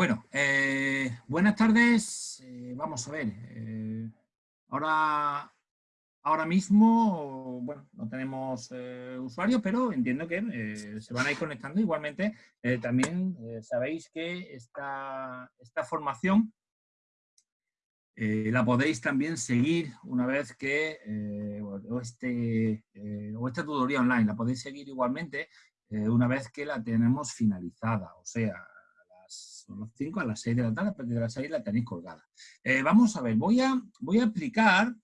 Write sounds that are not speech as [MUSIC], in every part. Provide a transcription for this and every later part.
Bueno, eh, buenas tardes. Eh, vamos a ver. eh, ahora, ahora mismo, bueno, no tenemos eh, usuarios, pero entiendo que se van a ir conectando. Igualmente, también sabéis que esta, esta formación la podéis también seguir una vez que, o, este, o esta tutoría online, la podéis seguir igualmente una vez que la tenemos finalizada, o sea, las 5, a las 6 de la tarde, a partir de las 6 la tenéis colgada. Eh, vamos a ver, voy a, voy a explicar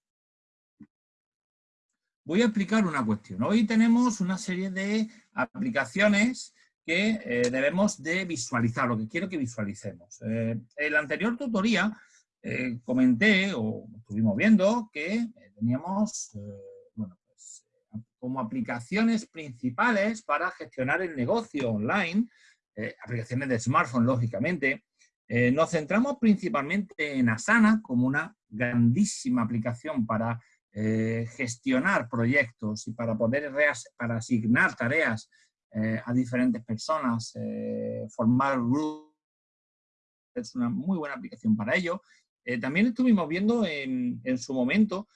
voy a explicar una cuestión. Hoy tenemos una serie de aplicaciones que eh, debemos de visualizar, lo que quiero que visualicemos. Eh, en la anterior tutoría eh, comenté, o estuvimos viendo, que teníamos pues, como aplicaciones principales para gestionar el negocio online, eh, aplicaciones de smartphone, lógicamente, eh, nos centramos principalmente en Asana como una grandísima aplicación para eh, gestionar proyectos y para poder para asignar tareas eh, a diferentes personas, eh, formar grupos. Es una muy buena aplicación para ello. Eh, también estuvimos viendo en, en su momento,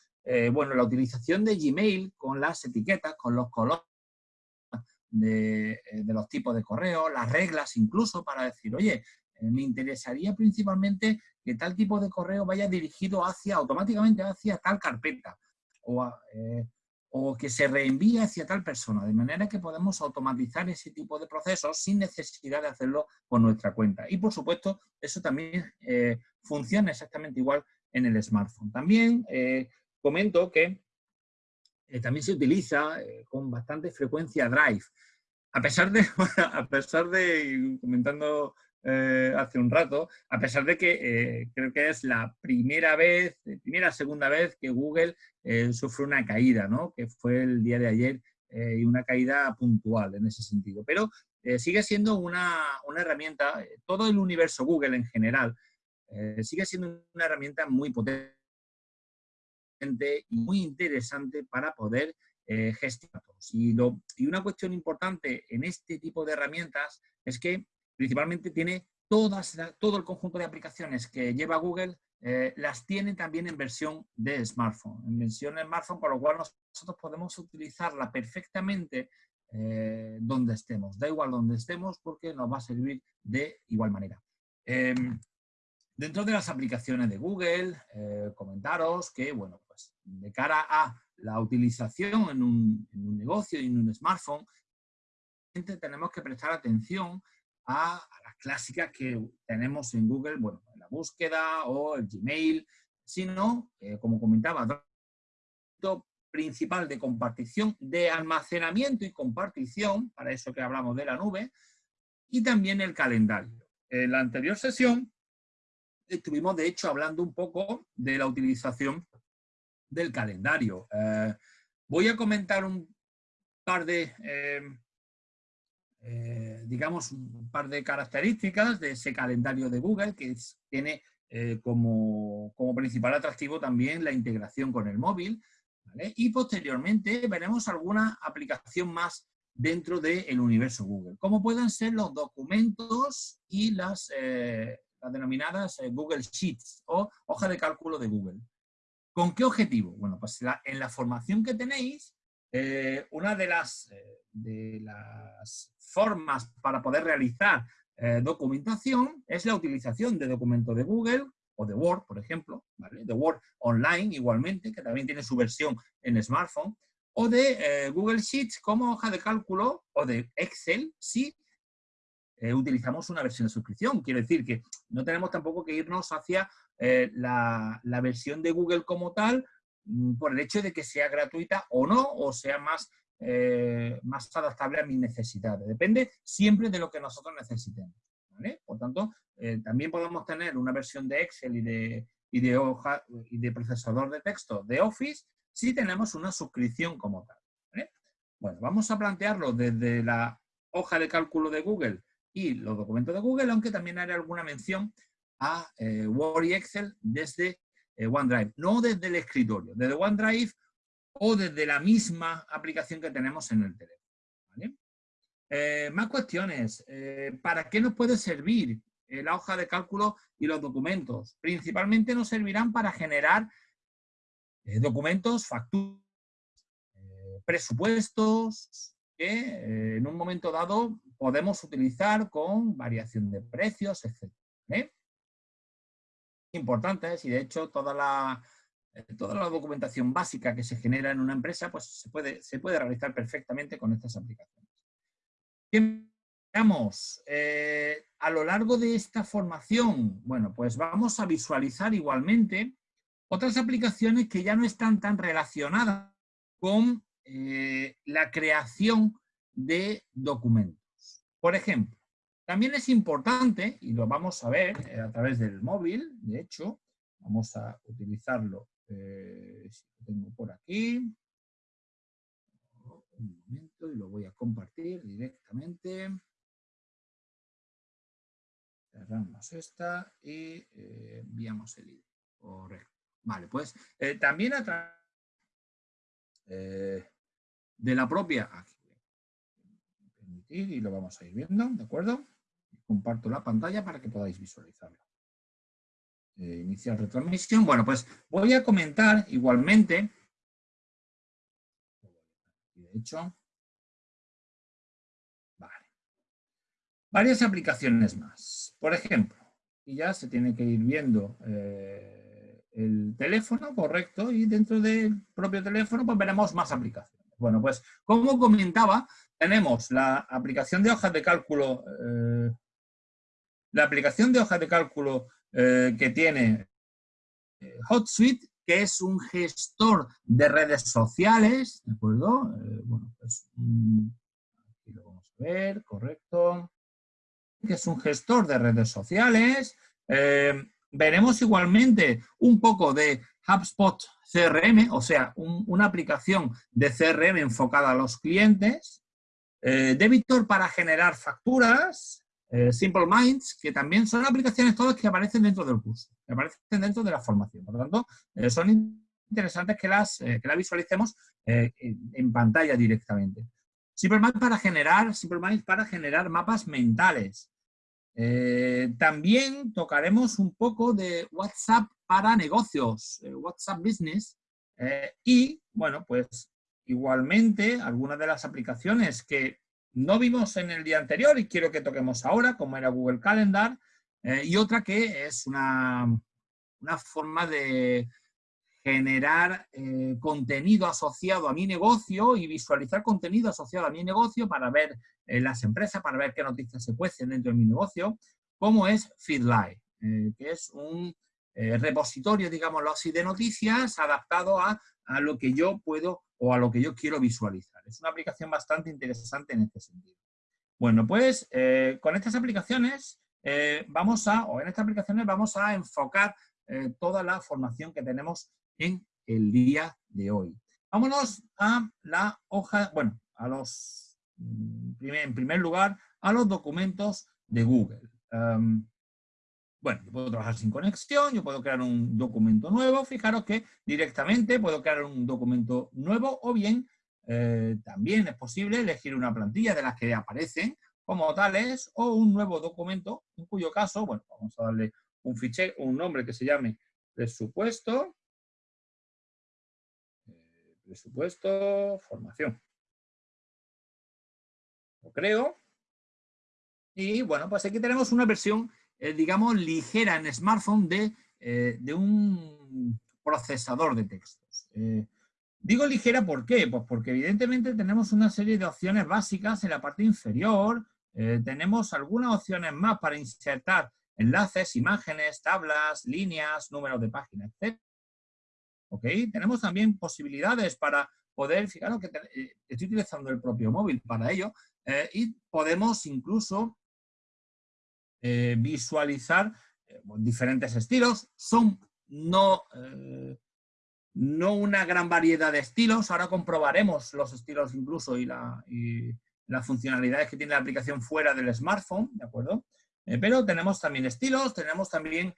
bueno, la utilización de Gmail con las etiquetas, con los colores de, eh, de los tipos de correo, las reglas incluso para decir, oye, eh, me interesaría principalmente que tal tipo de correo vaya dirigido hacia, automáticamente hacia tal carpeta o, eh, o que se reenvíe hacia tal persona, de manera que podemos automatizar ese tipo de procesos sin necesidad de hacerlo por nuestra cuenta. Y por supuesto, eso también funciona exactamente igual en el smartphone. También comento que eh, también se utiliza eh, con bastante frecuencia Drive. A pesar de, [LAUGHS] a pesar de comentando eh, hace un rato, a pesar de que creo que es la primera vez, primera segunda vez que Google sufre una caída, ¿no? que fue el día de ayer y una caída puntual en ese sentido. Pero sigue siendo una, una herramienta, todo el universo Google en general, sigue siendo una herramienta muy potente y muy interesante para poder eh, gestionar. Y, y una cuestión importante en este tipo de herramientas es que principalmente tiene todas, todo el conjunto de aplicaciones que lleva Google, eh, las tiene también en versión de smartphone, en versión de smartphone, con lo cual nosotros podemos utilizarla perfectamente eh, donde estemos. Da igual donde estemos porque nos va a servir de igual manera. Em, Dentro de las aplicaciones de Google, eh, comentaros que, bueno, de cara a la utilización en un, negocio y en un smartphone, tenemos que prestar atención a, a las clásicas que tenemos en Google, bueno, en la búsqueda o el Gmail, sino, eh, como comentaba, principal de compartición, de almacenamiento y compartición, para eso que hablamos de la nube, y también el calendario. En la anterior sesión estuvimos de hecho hablando un poco de la utilización del calendario. Eh, voy a comentar un par de, eh, eh, digamos, un par de características de ese calendario de Google que tiene eh, como, como principal atractivo también la integración con el móvil. Y posteriormente veremos alguna aplicación más dentro del universo Google, como pueden ser los documentos y las, denominadas Google Sheets o hoja de cálculo de Google. ¿Con qué objetivo? Bueno, pues en la formación que tenéis, eh, una de las, eh, de las formas para poder realizar eh, documentación es la utilización de documentos de Google o de Word, por ejemplo, ¿vale? de Word Online igualmente, que también tiene su versión en smartphone, o de Google Sheets como hoja de cálculo o de Excel si utilizamos una versión de suscripción. Quiero decir que no tenemos tampoco que irnos hacia eh, la, versión de Google como tal mm, por el hecho de que sea gratuita o no, o sea más, eh, más adaptable a mis necesidades. Depende siempre de lo que nosotros necesitemos. Por tanto, eh, también podemos tener una versión de Excel y de, y de hoja y de procesador de texto de Office si tenemos una suscripción como tal. Bueno, vamos a plantearlo desde la hoja de cálculo de Google y los documentos de Google, aunque también haré alguna mención a eh, Word y Excel desde eh, OneDrive, no desde el escritorio, desde OneDrive o desde la misma aplicación que tenemos en el teléfono. ¿vale? Eh, más cuestiones. Eh, ¿Para qué nos puede servir la hoja de cálculo y los documentos. Principalmente nos servirán para generar documentos, facturas, presupuestos, que en un momento dado podemos utilizar con variación de precios, etc. Importantes y de hecho toda la, eh, toda la documentación básica que se genera en una empresa pues se puede, se puede realizar perfectamente con estas aplicaciones. Veamos, eh, a lo largo de esta formación, bueno, pues vamos a visualizar igualmente otras aplicaciones que ya no están tan relacionadas con eh, la creación de documentos. Por ejemplo, también es importante, y lo vamos a ver eh, a través del móvil, de hecho, vamos a utilizarlo, eh, lo tengo por aquí, un momento y lo voy a compartir directamente. Cerramos esta y eh, enviamos el ID. Correcto. Vale, pues también a través de la propia, aquí, y lo vamos a ir viendo, ¿de acuerdo? Comparto la pantalla para que podáis visualizarlo. Eh, iniciar retransmisión. Bueno, pues voy a comentar igualmente, de hecho, vale, varias aplicaciones más. Por ejemplo, y ya se tiene que ir viendo eh, el teléfono, correcto, y dentro del propio teléfono pues veremos más aplicaciones. Bueno, pues como comentaba, tenemos la aplicación de hojas de cálculo, eh, la aplicación de hojas de cálculo eh, que tiene eh, HotSuite, que es un gestor de redes sociales, ¿de acuerdo? bueno, pues mm, aquí lo vamos a ver, correcto. Que es un gestor de redes sociales. veremos igualmente un poco de HubSpot CRM, o sea, una aplicación de CRM enfocada a los clientes. Eh, Debitor para generar facturas, eh, Simple Minds, que también son aplicaciones todas que aparecen dentro del curso, que aparecen dentro de la formación. Por lo tanto, eh, son interesantes que las, que las visualicemos en, pantalla directamente. Simple Minds para generar, Simple Minds para generar mapas mentales. también tocaremos un poco de WhatsApp para negocios, WhatsApp Business, y, bueno, pues Igualmente, algunas de las aplicaciones que no vimos en el día anterior y quiero que toquemos ahora, como era Google Calendar, eh, y otra que es una, una forma de generar eh, contenido asociado a mi negocio y visualizar contenido asociado a mi negocio para ver eh, las empresas, para ver qué noticias se cuecen dentro de mi negocio, como es Feedlight, que es un repositorio, digámoslo así, de noticias adaptado a, a lo que yo puedo o a lo que yo quiero visualizar. Es una aplicación bastante interesante en este sentido. Bueno, pues eh, con estas aplicaciones eh, vamos a, o en estas aplicaciones vamos a enfocar eh, toda la formación que tenemos en el día de hoy. Vámonos a la hoja, bueno, a los, mm, en primer lugar, a los documentos de Google. Em, bueno, yo puedo trabajar sin conexión, yo puedo crear un documento nuevo, fijaros que directamente puedo crear un documento nuevo o bien eh, también es posible elegir una plantilla de las que aparecen como tales o un nuevo documento, en cuyo caso, bueno, vamos a darle un fichero, un nombre que se llame presupuesto, eh, presupuesto, formación. Lo creo. Y bueno, pues aquí tenemos una versión eh, digamos, ligera en smartphone de, eh, de un procesador de textos. Eh, digo ligera, ¿por? Pues porque evidentemente tenemos una serie de opciones básicas en la parte inferior, tenemos algunas opciones más para insertar enlaces, imágenes, tablas, líneas, números de página, etc. ¿Ok? Tenemos también posibilidades para poder, fijaros que estoy utilizando el propio móvil para ello, y podemos incluso eh, visualizar eh, diferentes estilos. Son no, eh, no una gran variedad de estilos. Ahora comprobaremos los estilos incluso y, la, las funcionalidades que tiene la aplicación fuera del smartphone, ¿de acuerdo? pero tenemos también estilos, tenemos también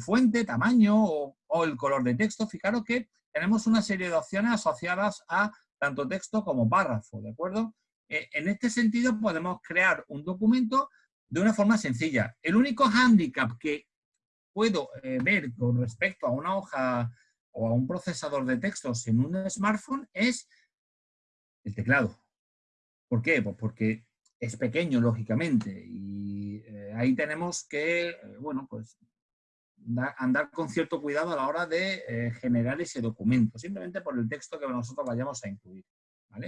fuente, tamaño o, o, el color de texto. Fijaros que tenemos una serie de opciones asociadas a tanto texto como párrafo, ¿de acuerdo? en este sentido podemos crear un documento de una forma sencilla. El único hándicap que puedo eh, ver con respecto a una hoja o a un procesador de textos en un smartphone es el teclado. ¿Por qué? Pues porque es pequeño, lógicamente, y eh, ahí tenemos que, eh, bueno, pues andar con cierto cuidado a la hora de generar ese documento, simplemente por el texto que nosotros vayamos a incluir.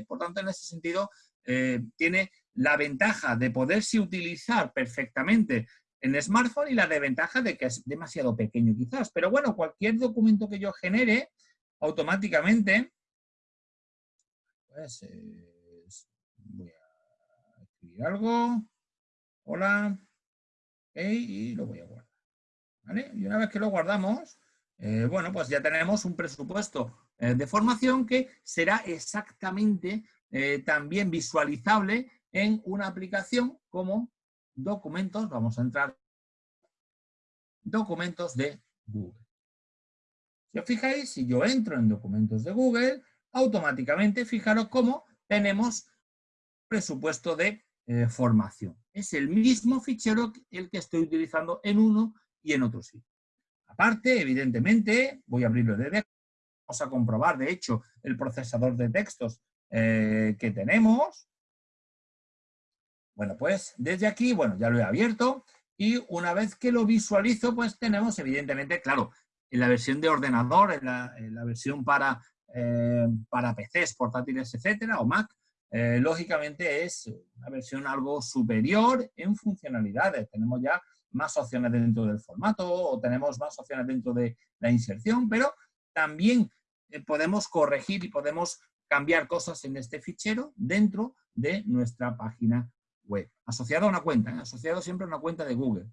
Por tanto, en ese sentido, tiene la ventaja de poderse utilizar perfectamente en smartphone y la desventaja de que es demasiado pequeño quizás. Pero bueno, cualquier documento que yo genere, automáticamente, pues voy a escribir algo, hola, y lo voy a guardar. Y una vez que lo guardamos, eh, bueno, pues ya tenemos un presupuesto eh, de formación que será exactamente eh, también visualizable en una aplicación como documentos, vamos a entrar, documentos de Google. Si os fijáis, si yo entro en documentos de Google, automáticamente fijaros cómo tenemos presupuesto de eh, formación. Es el mismo fichero el que estoy utilizando en uno y en otro sitio. Aparte, evidentemente, voy a abrirlo desde Vamos a comprobar, de hecho, el procesador de textos eh, que tenemos. Bueno, pues desde aquí, bueno, ya lo he abierto y una vez que lo visualizo, pues tenemos evidentemente, claro, en la versión de ordenador, en la, versión para, eh, para PCs, portátiles, etcétera, o Mac, eh, lógicamente es una versión algo superior en funcionalidades. Tenemos ya más opciones dentro del formato o tenemos más opciones dentro de la inserción, pero también eh, podemos corregir y podemos cambiar cosas en este fichero dentro de nuestra página Asociado a una cuenta, ¿eh? asociado siempre a una cuenta de Google.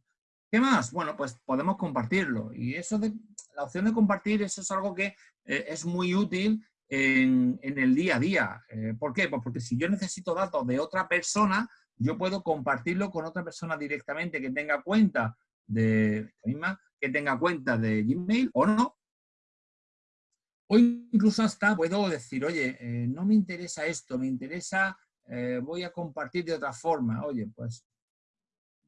¿Qué más? Bueno, pues podemos compartirlo. Y eso de la opción de compartir, eso es algo que eh, es muy útil en, el día a día. Eh, ¿Por qué? Pues porque si yo necesito datos de otra persona, yo puedo compartirlo con otra persona directamente que tenga cuenta de misma, que tenga cuenta de Gmail o no. O incluso hasta puedo decir, oye, no me interesa esto, me interesa eh, voy a compartir de otra forma. Oye, pues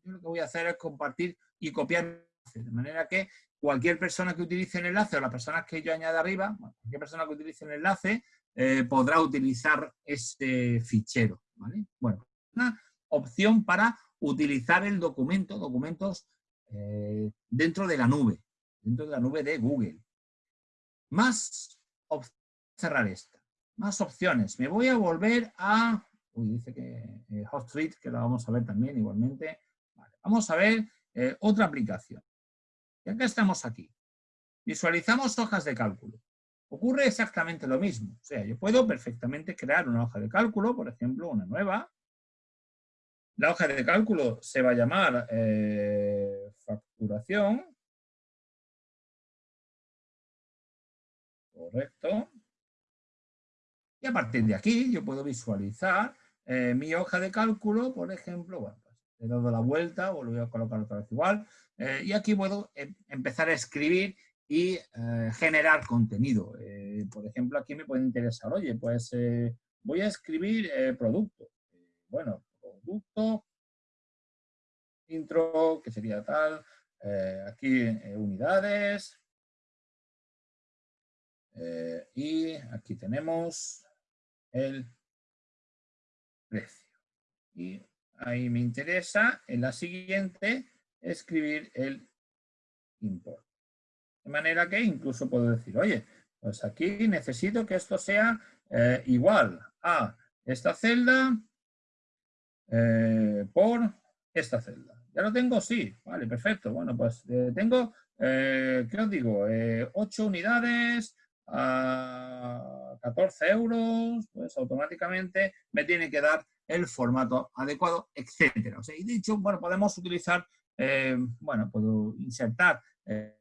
yo lo que voy a hacer es compartir y copiar de manera que cualquier persona que utilice el enlace o las personas que yo añada arriba, cualquier persona que utilice el enlace eh, podrá utilizar este fichero. Bueno, una opción para utilizar el documento, documentos eh, dentro de la nube, dentro de la nube de Google. Más cerrar esta. Más opciones. Me voy a volver a Uy, dice que eh, HotSuite, que lo vamos a ver también igualmente. vamos a ver eh, otra aplicación. Y acá estamos aquí. Visualizamos hojas de cálculo. Ocurre exactamente lo mismo. O sea, yo puedo perfectamente crear una hoja de cálculo, por ejemplo, una nueva. La hoja de cálculo se va a llamar eh, facturación. Correcto. Y a partir de aquí yo puedo visualizar eh, mi hoja de cálculo, por ejemplo, bueno, pues la vuelta, o lo voy a colocar otra vez igual, eh, y aquí puedo em, empezar a escribir y eh, generar contenido. por ejemplo, aquí me puede interesar, oye, pues voy a escribir producto. bueno, producto, intro, que sería tal, aquí unidades, y aquí tenemos el Y ahí me interesa en la siguiente escribir el importe. De manera que incluso puedo decir, oye, pues aquí necesito que esto sea eh, igual a esta celda eh, por esta celda. ¿Ya lo tengo? Sí. Vale, perfecto. Bueno, pues eh, tengo, ¿qué os digo? 8 unidades a 14 euros, pues automáticamente me tiene que dar el formato adecuado, etcétera. O sea, y de hecho, bueno, podemos utilizar, eh, bueno, puedo insertar eh,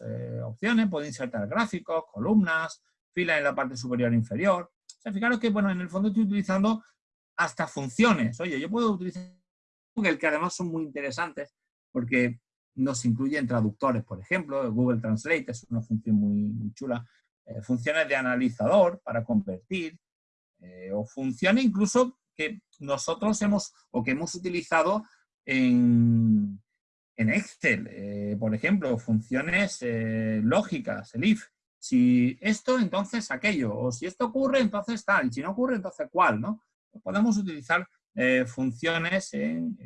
eh, opciones, puedo insertar gráficos, columnas, filas en la parte superior e inferior. O sea, fijaros que, bueno, en el fondo estoy utilizando hasta funciones. Oye, yo puedo utilizar Google, que además son muy interesantes, porque nos incluyen traductores, por ejemplo, Google Translate es una función muy chula, eh, funciones de analizador para convertir, eh, o funciones incluso que nosotros hemos o que hemos utilizado en, Excel, eh, por ejemplo, funciones lógicas, el if. Si esto, entonces aquello, o si esto ocurre, entonces tal, y si no ocurre, entonces cuál, ¿no? Podemos utilizar funciones en,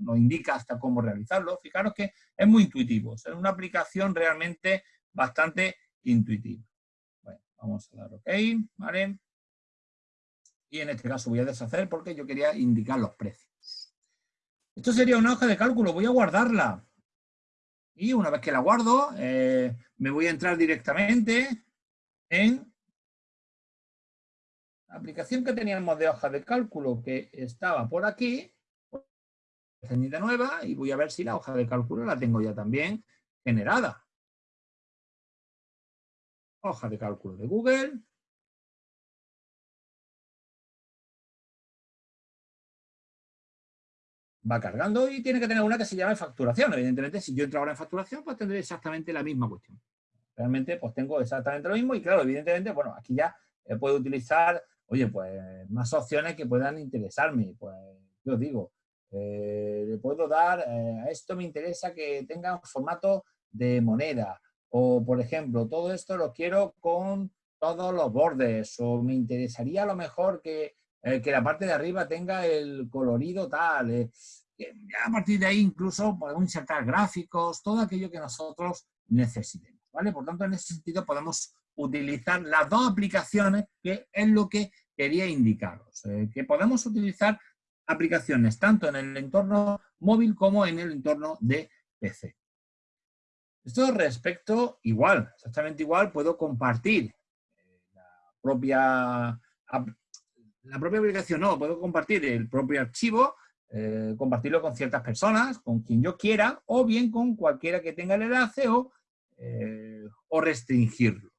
nos indica hasta cómo realizarlo. Fijaros que es muy intuitivo, es una aplicación realmente bastante intuitiva. Bueno, vamos a dar OK, ¿vale? Y en este caso voy a deshacer porque yo quería indicar los precios. Esto sería una hoja de cálculo, voy a guardarla. Y una vez que la guardo, eh, me voy a entrar directamente en la aplicación que teníamos de hoja de cálculo que estaba por aquí nueva y voy a ver si la hoja de cálculo la tengo ya también generada. Hoja de cálculo de Google. Va cargando y tiene que tener una que se llama facturación. Evidentemente, si yo entro ahora en facturación, pues tendré exactamente la misma cuestión. Realmente, pues tengo exactamente lo mismo y claro, evidentemente, bueno, aquí ya eh, puedo utilizar, oye, pues más opciones que puedan interesarme. Pues yo digo, eh, le puedo dar, eh, a esto me interesa que tenga un formato de moneda. O, por ejemplo, todo esto lo quiero con todos los bordes. O me interesaría a lo mejor que, eh, que la parte de arriba tenga el colorido tal. a partir de ahí incluso podemos insertar gráficos, todo aquello que nosotros necesitemos. ¿vale? Por tanto, en ese sentido podemos utilizar las dos aplicaciones, que es lo que quería indicaros. que podemos utilizar aplicaciones tanto en el entorno móvil como en el entorno de PC. Esto respecto, igual, exactamente igual, puedo compartir eh, la propia, la propia aplicación, no, puedo compartir el propio archivo, eh, compartirlo con ciertas personas, con quien yo quiera, o bien con cualquiera que tenga el enlace o, eh, o restringirlo.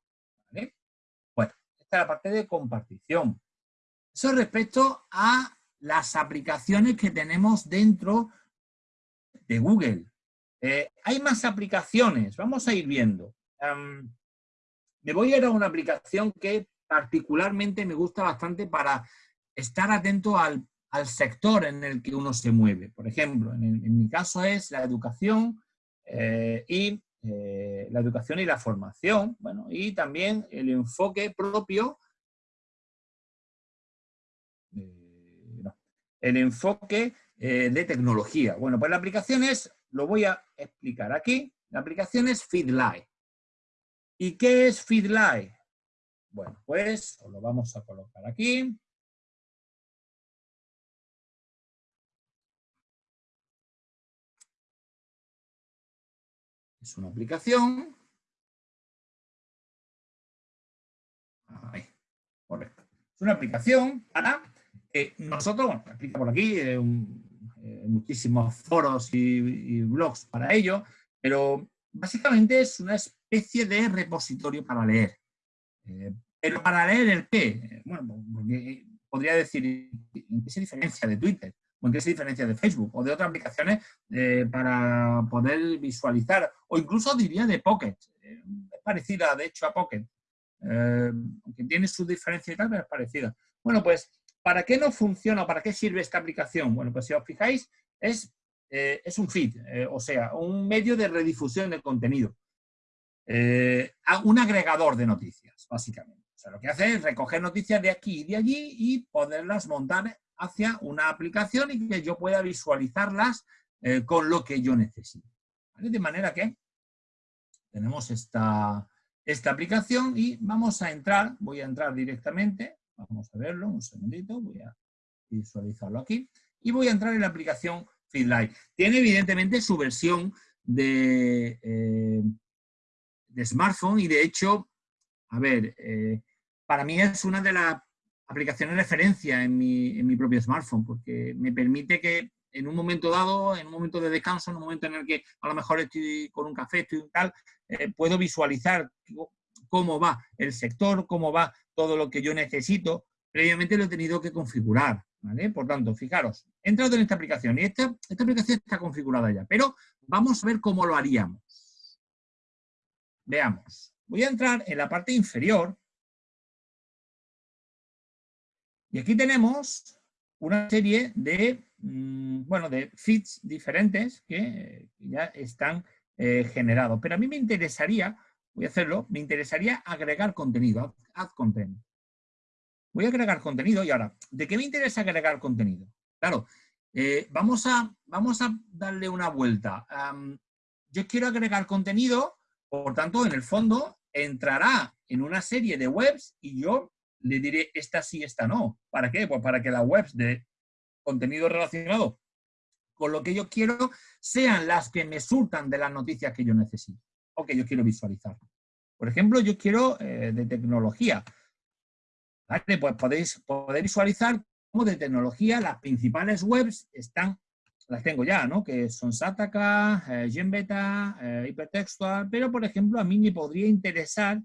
Bueno, esta es la parte de compartición. Eso respecto a las aplicaciones que tenemos dentro de Google. Eh, hay más aplicaciones, vamos a ir viendo. me voy a ir a una aplicación que particularmente me gusta bastante para estar atento al, sector en el que uno se mueve. Por ejemplo, en, mi caso es la educación eh, y eh, la educación y la formación, bueno, y también el enfoque propio el enfoque de tecnología. Bueno, pues la aplicación es, lo voy a explicar aquí, la aplicación es Feedlight. ¿Y qué es Feedlight? Bueno, pues lo vamos a colocar aquí. Es una aplicación. Ahí, correcto. Es una aplicación para eh, nosotros, bueno, explica por aquí, eh, eh, muchísimos foros y, blogs para ello, pero básicamente es una especie de repositorio para leer. pero para leer el qué? Bueno, porque podría decir en qué se diferencia de Twitter, o en qué se diferencia de Facebook, o de otras aplicaciones para poder visualizar, o incluso diría de Pocket. es parecida, de hecho, a Pocket. aunque tiene su diferencia y tal, pero es parecida. Bueno, pues ¿Para qué no funciona? ¿Para qué sirve esta aplicación? Bueno, pues si os fijáis, es, eh, es un feed, eh, o sea, un medio de redifusión de contenido. Eh, un agregador de noticias, básicamente. O sea, lo que hace es recoger noticias de aquí y de allí y poderlas montar hacia una aplicación y que yo pueda visualizarlas con lo que yo necesito. De manera que tenemos esta, esta aplicación y vamos a entrar, voy a entrar directamente Vamos a verlo, un segundito, voy a visualizarlo aquí. Y voy a entrar en la aplicación Feedlight. Tiene evidentemente su versión de, eh, de smartphone y de hecho, a ver, eh, para mí es una de las aplicaciones de referencia en mi, en mi propio smartphone porque me permite que en un momento dado, en un momento de descanso, en un momento en el que a lo mejor estoy con un café, estoy tal, eh, puedo visualizar cómo va el sector, cómo va todo lo que yo necesito, previamente lo he tenido que configurar. ¿vale? Por tanto, fijaros, he entrado en esta aplicación y esta, esta aplicación está configurada ya, pero vamos a ver cómo lo haríamos. Veamos. Voy a entrar en la parte inferior y aquí tenemos una serie de mm, bueno, de feeds diferentes que ya están eh, generados. Pero a mí me interesaría, voy a hacerlo, me interesaría agregar contenido, add content. Voy a agregar contenido y ahora, ¿de qué me interesa agregar contenido? Claro, eh, vamos, a, vamos a darle una vuelta. yo quiero agregar contenido, por tanto, en el fondo, entrará en una serie de webs y yo le diré esta sí, esta no. ¿Para qué? Pues para que las webs de contenido relacionado con lo que yo quiero sean las que me surtan de las noticias que yo necesito que yo quiero visualizar. Por ejemplo, yo quiero eh, de tecnología. Pues podéis poder visualizar cómo de tecnología las principales webs están, las tengo ya, ¿no? Que son Sataka, eh, Genbeta, eh, Hipertextual, pero por ejemplo a mí me podría interesar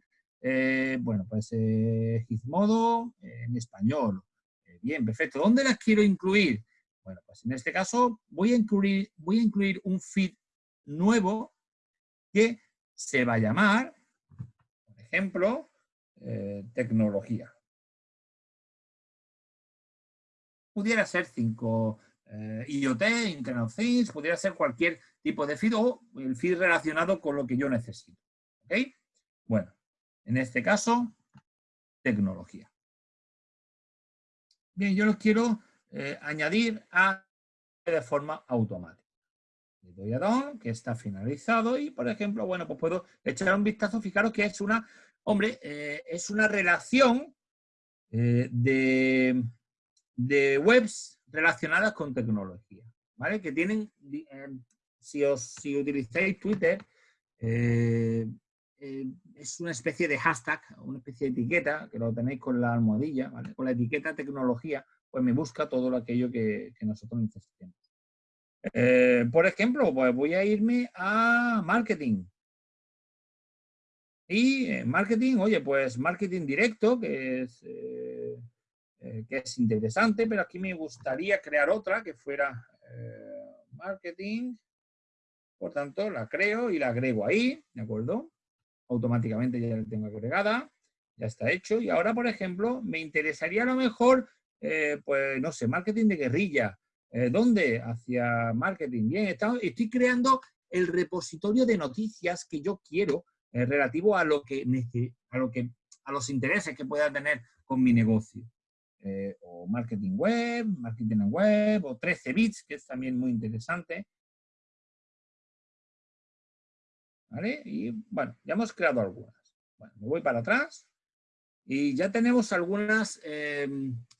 eh, bueno, pues eh, Gizmodo en español. Bien, perfecto. ¿Dónde las quiero incluir? Bueno, pues en este caso voy a incluir, voy a incluir un feed nuevo que se va a llamar, por ejemplo, tecnología. Pudiera ser 5 IoT, Internet of Things, pudiera ser cualquier tipo de feed o el feed relacionado con lo que yo necesito. Bueno, en este caso, tecnología. Bien, yo los quiero eh, añadir a de forma automática. Le doy a Don, que está finalizado, y por ejemplo, bueno, pues puedo echar un vistazo, fijaros que es una, hombre, eh, es una relación eh, de, de, webs relacionadas con tecnología, ¿vale? Que tienen, si, os, si utilizáis Twitter, eh, es una especie de hashtag, una especie de etiqueta, que lo tenéis con la almohadilla, con la etiqueta tecnología, pues me busca todo aquello que, nosotros necesitemos. Eh, por ejemplo, pues voy a irme a marketing. Y en marketing, oye, pues marketing directo, que es, eh, que es interesante, pero aquí me gustaría crear otra que fuera marketing. Por tanto, la creo y la agrego ahí, ¿de acuerdo? automáticamente ya la tengo agregada, ya está hecho. Y ahora, por ejemplo, me interesaría a lo mejor, eh, pues, no sé, marketing de guerrilla. Eh, ¿Dónde? Hacia marketing. Bien, estoy creando el repositorio de noticias que yo quiero eh, relativo a lo que, a lo que a los intereses que pueda tener con mi negocio. o marketing web, marketing en web, o 13 bits, que es también muy interesante. Y bueno, ya hemos creado algunas. Bueno, me voy para atrás y ya tenemos algunas, eh,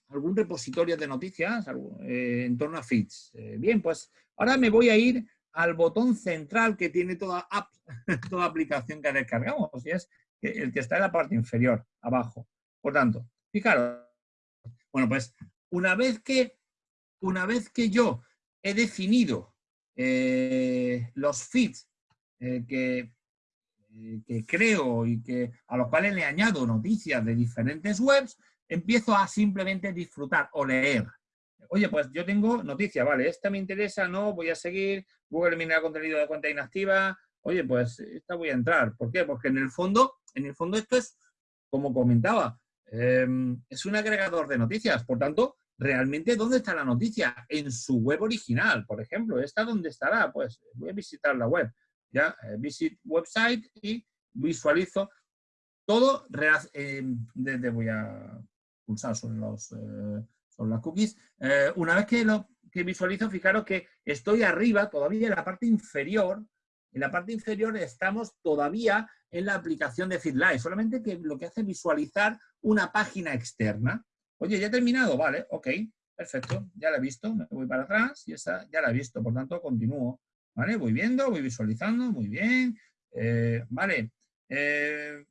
algún repositorio de noticias eh, en torno a feeds. Eh, bien, pues ahora me voy a ir al botón central que tiene toda app, [LAUGHS] toda aplicación que descargamos, y es el que está en la parte inferior, abajo. Por tanto, fijaros, bueno, pues una vez que, una vez que yo he definido los feeds eh, que, eh, que, creo y que, a los cuales le añado noticias de diferentes webs, empiezo a simplemente disfrutar o leer. Oye, pues yo tengo noticias, vale, esta me interesa, no, voy a seguir, Google elimina contenido de cuenta inactiva, oye, pues esta voy a entrar. ¿Por qué? Porque en el fondo, en el fondo esto es, como comentaba, em, es un agregador de noticias, por tanto, realmente, ¿dónde está la noticia? En su web original, por ejemplo. ¿Esta dónde estará? Pues voy a visitar la web ya eh, visit website y visualizo todo eh, desde voy a pulsar sobre, los, eh, las cookies. una vez que lo que visualizo, fijaros que estoy arriba, todavía en la parte inferior, en la parte inferior estamos todavía en la aplicación de FeedLive, solamente que lo que hace visualizar una página externa. Oye, ya he terminado, vale, ok, perfecto, ya la he visto, me voy para atrás y esa ya la he visto, por tanto continúo. ¿Vale? Voy viendo, voy visualizando, muy bien. Eh, vale. Eh,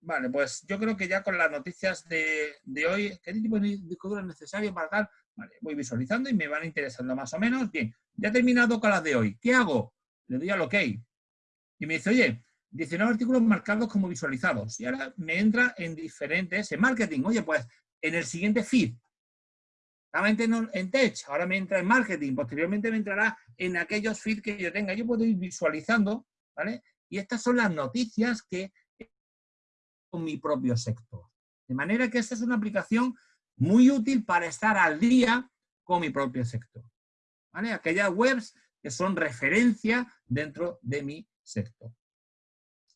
vale, pues yo creo que ya con las noticias de, hoy, ¿qué tipo de disco duro es necesario para? Vale, voy visualizando y me van interesando más o menos. Bien, ya he terminado con las de hoy. ¿Qué hago? Le doy al OK. Y me dice, oye, 19 artículos marcados como visualizados. Y ahora me entra en diferentes, en marketing. Oye, pues en el siguiente feed en Tech, ahora me entra en Marketing, posteriormente me entrará en aquellos feeds que yo tenga. Yo puedo ir visualizando, ¿vale? Y estas son las noticias que con mi propio sector. De manera que esta es una aplicación muy útil para estar al día con mi propio sector. ¿vale? Aquellas webs que son referencia dentro de mi sector.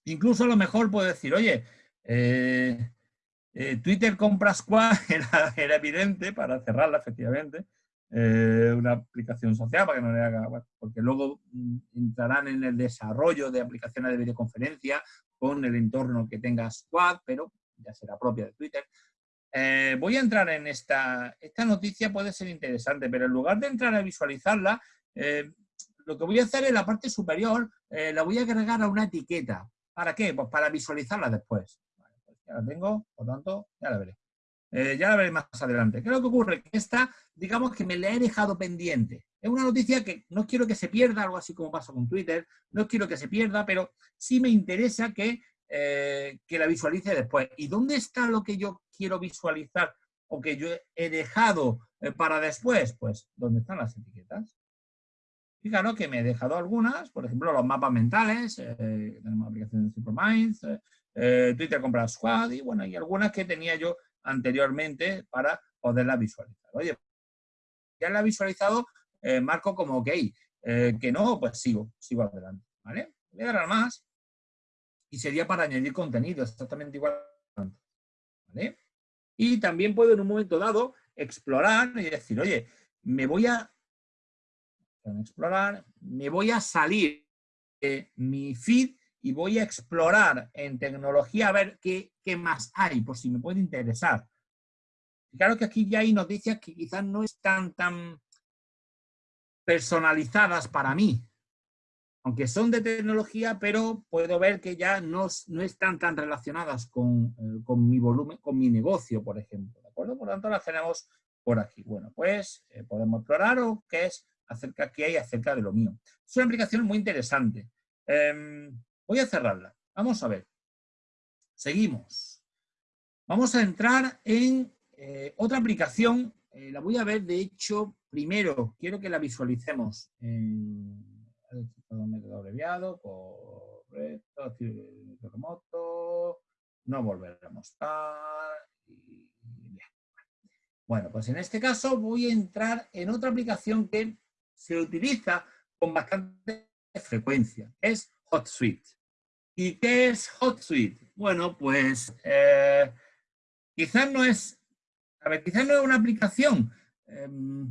Incluso a lo mejor puedo decir, oye, eh, eh, Twitter compra Squad [LAUGHS] era, evidente para cerrarla, efectivamente, eh, una aplicación social para que no le haga, porque luego mm, entrarán en el desarrollo de aplicaciones de videoconferencia con el entorno que tenga Squad, pero ya será propia de Twitter. voy a entrar en esta, esta noticia puede ser interesante, pero en lugar de entrar a visualizarla, lo que voy a hacer en la parte superior, la voy a agregar a una etiqueta. ¿Para qué? Pues para visualizarla después. Pues ya la tengo, por tanto, ya la veré. Eh, ya la veré más adelante. ¿Qué es lo que ocurre? Que esta, digamos que me la he dejado pendiente. Es una noticia que no quiero que se pierda, algo así como pasa con Twitter, no quiero que se pierda, pero sí me interesa que, eh, que la visualice después. ¿Y dónde está lo que yo quiero visualizar o que yo he dejado eh, para después? Pues, ¿dónde están las etiquetas? Fijaros que me he dejado algunas, por ejemplo, los mapas mentales, eh, tenemos aplicación de Superminds, eh, Twitter compra Squad y bueno, y algunas que tenía yo anteriormente para poderlas visualizar. Oye, ya la he visualizado, marco como OK, que no, pues sigo, sigo adelante, ¿vale? Voy a dar más y sería para añadir contenido, exactamente igual. Y también puedo en un momento dado explorar y decir, oye, me voy a explorar, me voy a salir de mi feed y voy a explorar en tecnología a ver qué, qué más hay, por si me puede interesar. claro que aquí ya hay noticias que quizás no están tan personalizadas para mí, aunque son de tecnología, pero puedo ver que ya no, no están tan relacionadas con, eh, con, mi volumen, con mi negocio, por ejemplo. ¿De acuerdo? Por lo tanto, las tenemos por aquí. Bueno, pues eh, podemos explorar o qué es acerca que hay acerca de lo mío. Es una aplicación muy interesante. Em, voy a cerrarla. Vamos a ver. Seguimos. Vamos a entrar en eh, otra aplicación. Eh, la voy a ver, de hecho, primero quiero que la visualicemos. En, abreviado, correcto, no volver a mostrar. Bueno, pues en este caso voy a entrar en otra aplicación que se utiliza con bastante frecuencia. Es HotSuite. ¿Y qué es HotSuite? Bueno, pues eh, quizás no es, a ver, quizás no es una aplicación. Em,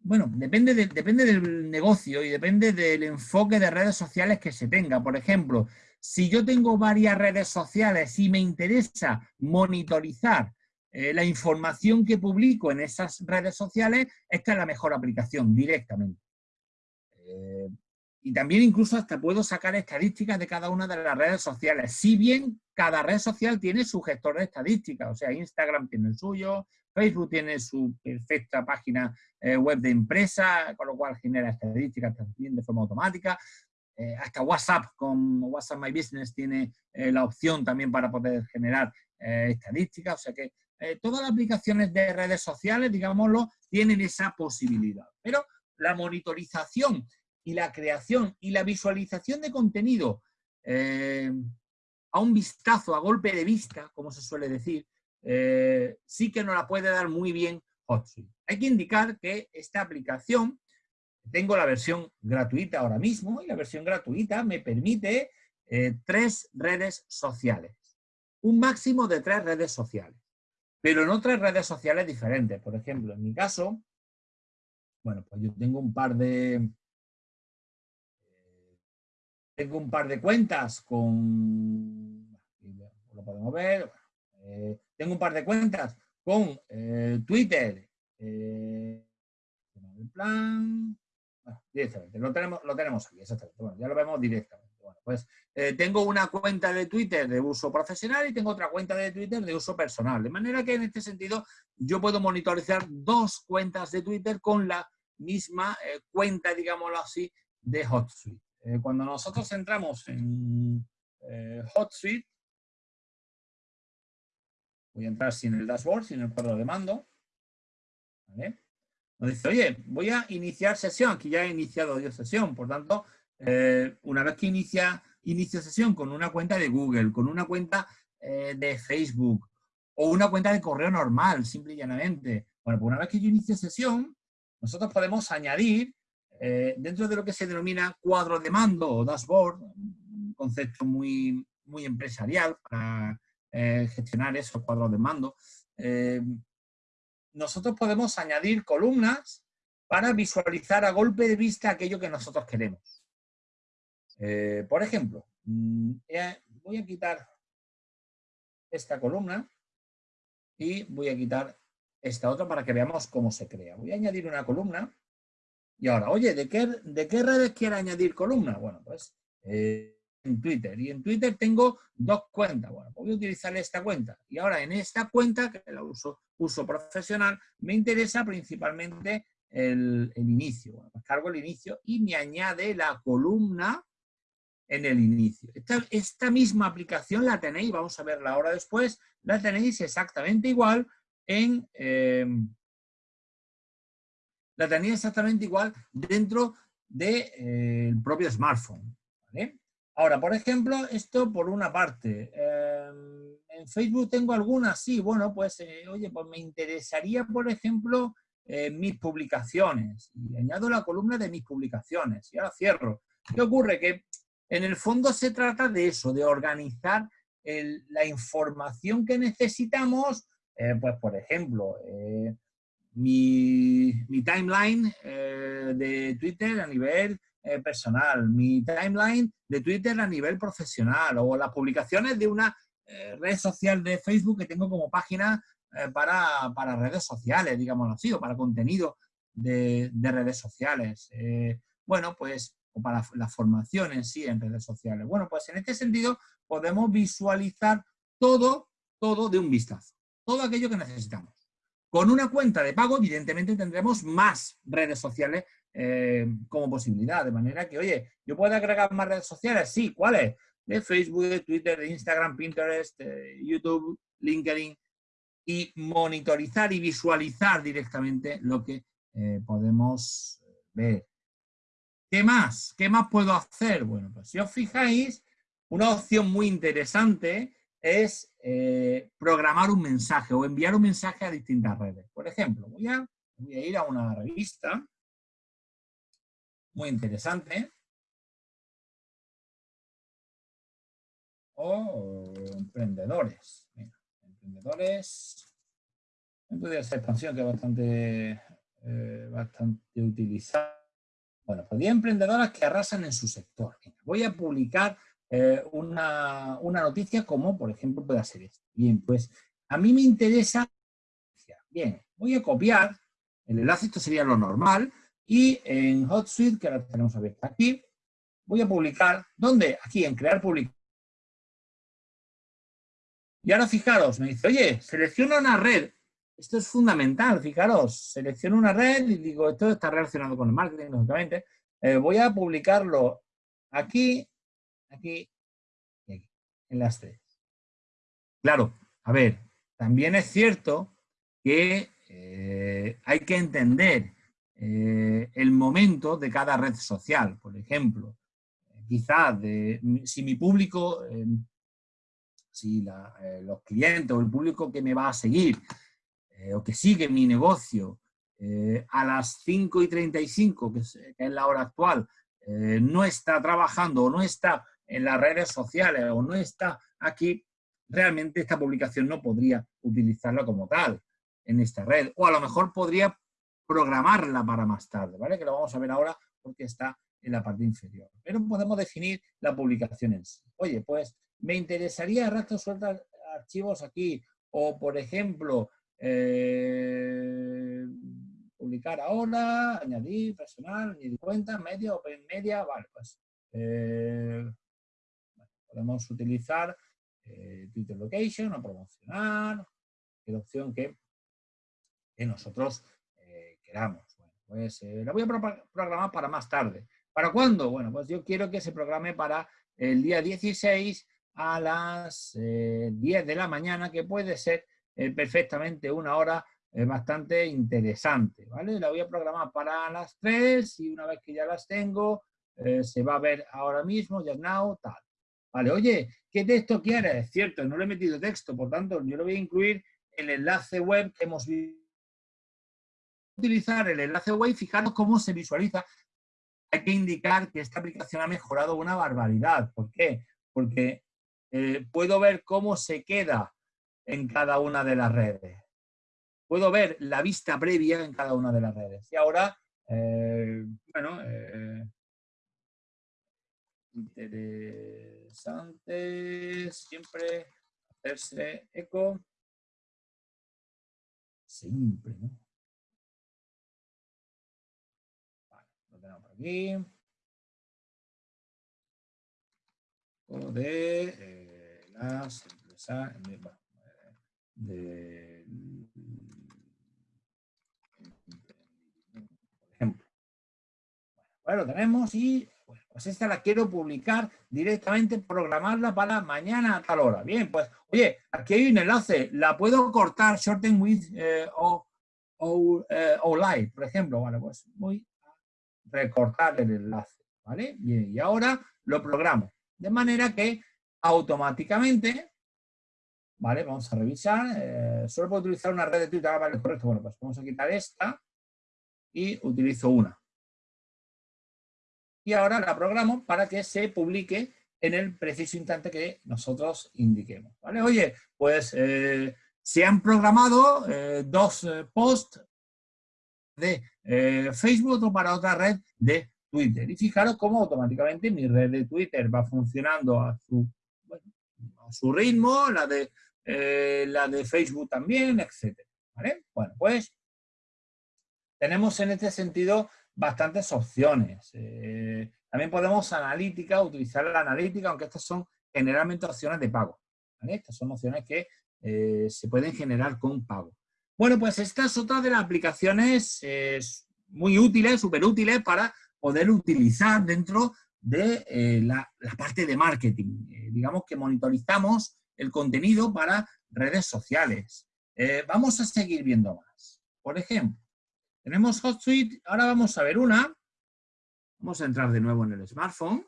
bueno, depende, depende del negocio y depende del enfoque de redes sociales que se tenga. Por ejemplo, si yo tengo varias redes sociales y me interesa monitorizar eh, la información que publico en esas redes sociales, esta es la mejor aplicación directamente. Eh, y también incluso hasta puedo sacar estadísticas de cada una de las redes sociales. Si bien cada red social tiene su gestor de estadísticas, o sea, Instagram tiene el suyo, Facebook tiene su perfecta página eh, web de empresa, con lo cual genera estadísticas también de forma automática. hasta WhatsApp con WhatsApp My Business tiene la opción también para poder generar estadísticas, o sea que eh, todas las aplicaciones de redes sociales, digámoslo, tienen esa posibilidad. Pero la monitorización y la creación y la visualización de contenido eh, a un vistazo, a golpe de vista, como se suele decir, eh, sí que nos la puede dar muy bien HotSuite. Hay que indicar que esta aplicación, tengo la versión gratuita ahora mismo, y la versión gratuita me permite tres redes sociales. Un máximo de tres redes sociales pero en otras redes sociales diferentes. Por ejemplo, en mi caso, bueno, pues yo tengo un par de... Eh, tengo un par de cuentas con... Lo podemos ver. Eh, tengo un par de cuentas con eh, Twitter. el plan... directamente, lo tenemos, lo tenemos aquí, exactamente. Bueno, ya lo vemos directamente. Bueno, pues eh, tengo una cuenta de Twitter de uso profesional y tengo otra cuenta de Twitter de uso personal. De manera que en este sentido yo puedo monitorizar dos cuentas de Twitter con la misma eh, cuenta, digámoslo así, de HotSuite. Eh, cuando nosotros entramos en HotSuite, voy a entrar sin el dashboard, sin el cuadro de mando. Nos dice, oye, voy a iniciar sesión. Aquí ya he iniciado yo sesión, por tanto, eh, una vez que inicia, inicia sesión con una cuenta de Google, con una cuenta eh, de Facebook o una cuenta de correo normal, simple y llanamente. Bueno, pues una vez que yo inicio sesión, nosotros podemos añadir eh, dentro de lo que se denomina cuadro de mando o dashboard, un concepto muy, muy empresarial para eh, gestionar esos cuadros de mando, eh, nosotros podemos añadir columnas para visualizar a golpe de vista aquello que nosotros queremos. por ejemplo, mm, voy a quitar esta columna y voy a quitar esta otra para que veamos cómo se crea. Voy a añadir una columna y ahora, oye, ¿de qué, de qué redes quiero añadir columna? Bueno, pues eh, en Twitter. Y en Twitter tengo dos cuentas. Bueno, pues voy a utilizar esta cuenta. Y ahora en esta cuenta, que la uso, uso profesional, me interesa principalmente el, inicio. Bueno, pues cargo el inicio y me añade la columna en el inicio. Esta, misma aplicación la tenéis, vamos a verla ahora después, la tenéis exactamente igual en... Em, la tenéis exactamente igual dentro del de, eh, propio smartphone. Ahora, por ejemplo, esto por una parte. Em, en Facebook tengo algunas, sí, bueno, pues, eh, oye, pues me interesaría, por ejemplo, eh, mis publicaciones. Y añado la columna de mis publicaciones. Y ahora cierro. ¿Qué ocurre? Que en el fondo se trata de eso, de organizar la información que necesitamos, pues por ejemplo, mi, timeline eh, de Twitter a nivel personal, mi timeline de Twitter a nivel profesional o las publicaciones de una red social de Facebook que tengo como página para, para, redes sociales, digámoslo así, o para contenido de, de redes sociales. bueno, pues para la formación en sí en redes sociales. Bueno, pues en este sentido podemos visualizar todo, todo de un vistazo, todo aquello que necesitamos. Con una cuenta de pago, evidentemente, tendremos más redes sociales eh, como posibilidad, de manera que, oye, ¿yo puedo agregar más redes sociales? Sí, ¿cuáles? De Facebook, de Twitter, de Instagram, Pinterest, YouTube, LinkedIn, y monitorizar y visualizar directamente lo que eh, podemos ver. ¿Qué más? ¿Qué más puedo hacer? Bueno, pues si os fijáis, una opción muy interesante es eh, programar un mensaje o enviar un mensaje a distintas redes. Por ejemplo, voy a, ir a una revista muy interesante. O emprendedores. emprendedores. Podría ser expansión que es bastante, eh, bastante utilizada bueno, pues 10 emprendedoras que arrasan en su sector. Voy a publicar eh, una, noticia como, por ejemplo, puede ser esta. Bien, pues a mí me interesa... Bien, voy a copiar el enlace, esto sería lo normal, y en HotSuite, que ahora tenemos abierta aquí, voy a publicar, ¿dónde? Aquí, en crear publicación. Y ahora fijaros, me dice, oye, selecciona una red esto es fundamental, fijaros, selecciono una red y digo, esto está relacionado con el marketing, lógicamente. Eh, voy a publicarlo aquí, aquí y aquí, en las tres. Claro, a ver, también es cierto que eh, hay que entender eh, el momento de cada red social. Por ejemplo, quizás si mi público, si los clientes o el público que me va a seguir eh, o que sigue mi negocio eh, a las 5 y 35, que es, que es la hora actual, eh, no está trabajando o no está en las redes sociales o no está aquí, realmente esta publicación no podría utilizarla como tal en esta red. O a lo mejor podría programarla para más tarde, ¿vale? Que lo vamos a ver ahora porque está en la parte inferior. Pero podemos definir la publicación en sí. Oye, pues me interesaría rastro sueltas archivos aquí o, por ejemplo, eh, publicar ahora, añadir personal, añadir cuenta, media, open media, vale, pues eh, podemos utilizar eh, Twitter Location o promocionar, la opción que, nosotros queramos. Bueno, pues la voy a programar para más tarde. ¿Para cuándo? Bueno, pues yo quiero que se programe para el día 16 a las 10 de la mañana, que puede ser perfectamente una hora bastante interesante, ¿vale? La voy a programar para las 3 y una vez que ya las tengo, eh, se va a ver ahora mismo, ya now, tal. Vale, oye, ¿qué texto quieres? Es cierto, no le he metido texto, por tanto, yo lo voy a incluir el enlace web que hemos visto utilizar el enlace web, fijaros cómo se visualiza. Hay que indicar que esta aplicación ha mejorado una barbaridad. ¿Por qué? Porque eh, puedo ver cómo se queda en cada una de las redes. Puedo ver la vista previa en cada una de las redes. Y ahora, eh, bueno, eh, interesante siempre hacerse eco. Siempre, ¿no? Vale, lo tenemos por aquí. de eh, las empresas de, por ejemplo. Bueno, lo tenemos y pues esta la quiero publicar directamente, programarla para mañana a tal hora. Bien, pues, oye, aquí hay un enlace, la puedo cortar, shorten with eh, o, o, eh, o live, por ejemplo. Vale, pues voy a recortar el enlace, ¿vale? Bien, y ahora lo programo. De manera que automáticamente, ¿vale? Vamos a revisar, eh, solo puedo utilizar una red de Twitter, ah, vale, correcto, bueno, pues vamos a quitar esta y utilizo una. Y ahora la programo para que se publique en el preciso instante que nosotros indiquemos, ¿vale? Oye, pues eh, se han programado eh, dos posts de Facebook o para otra red de Twitter. Y fijaros cómo automáticamente mi red de Twitter va funcionando a su, a su ritmo, la de, eh, la de Facebook también, etc. Bueno, pues tenemos en este sentido bastantes opciones. Eh, también podemos analítica, utilizar la analítica, aunque estas son generalmente opciones de pago. Estas son opciones que eh, se pueden generar con pago. Bueno, pues esta es otra de las aplicaciones muy útiles, súper útiles para poder utilizar dentro de eh, la, parte de marketing. Eh, digamos que monitorizamos el contenido para redes sociales. Eh, vamos a seguir viendo más. Por ejemplo, tenemos HotSuite, ahora vamos a ver una. Vamos a entrar de nuevo en el smartphone.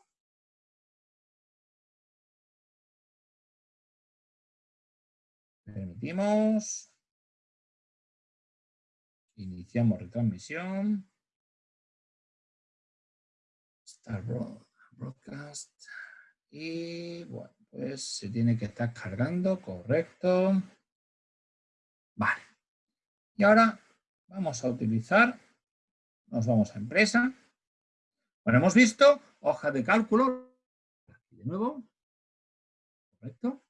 Permitimos. Iniciamos retransmisión. Broadcast. Y bueno, pues se tiene que estar cargando, correcto. Vale. Y ahora vamos a utilizar, nos vamos a empresa. Bueno, hemos visto hoja de cálculo. de nuevo. Correcto.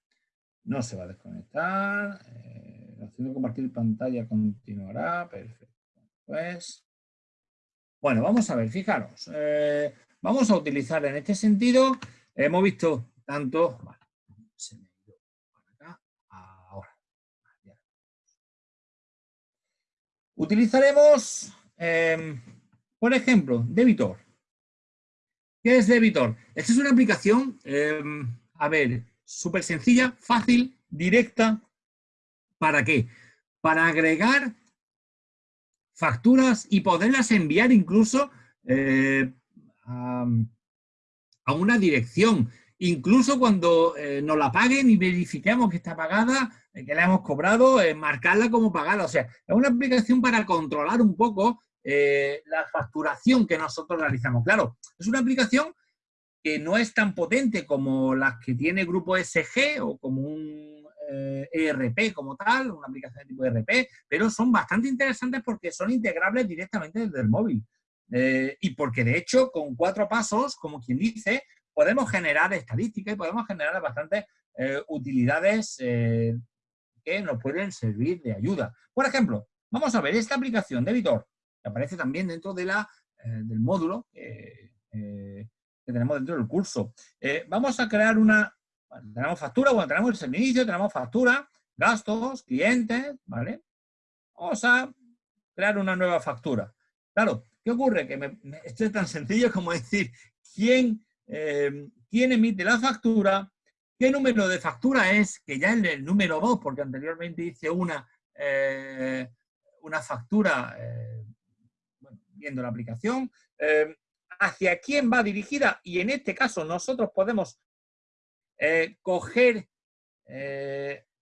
No se va a desconectar. Eh, haciendo compartir pantalla continuará. Perfecto. Pues, bueno, vamos a ver, fijaros. Eh, Vamos a utilizar en este sentido, hemos visto tanto, ha ido para acá, ahora. Utilizaremos, em, por ejemplo, Debitor. ¿Qué es Debitor? Esta es una aplicación, em, a ver, súper sencilla, fácil, directa. ¿Para qué? Para agregar facturas y poderlas enviar incluso eh, a, una dirección. Incluso cuando eh, nos la paguen y verifiquemos que está pagada, eh, que la hemos cobrado, eh, marcarla como pagada. O sea, es una aplicación para controlar un poco la facturación que nosotros realizamos. Claro, es una aplicación que no es tan potente como las que tiene Grupo SG o como un ERP e como tal, una aplicación de tipo ERP, pero son bastante interesantes porque son integrables directamente desde el móvil. Eh, y porque de hecho con cuatro pasos, como quien dice, podemos generar estadísticas y podemos generar bastantes eh, utilidades eh, que nos pueden servir de ayuda. Por ejemplo, vamos a ver esta aplicación de Editor, que aparece también dentro de la, del módulo que tenemos dentro del curso. vamos a crear una, tenemos factura, bueno, tenemos el inicio, tenemos factura, gastos, clientes, ¿vale? Vamos a crear una nueva factura. Claro, ¿Qué ocurre? Que esto es tan sencillo como decir quién, eh, quién emite la factura, qué número de factura es, que ya es el número 2, porque anteriormente hice una, eh, una factura eh, viendo la aplicación, hacia quién va dirigida y en este caso nosotros podemos coger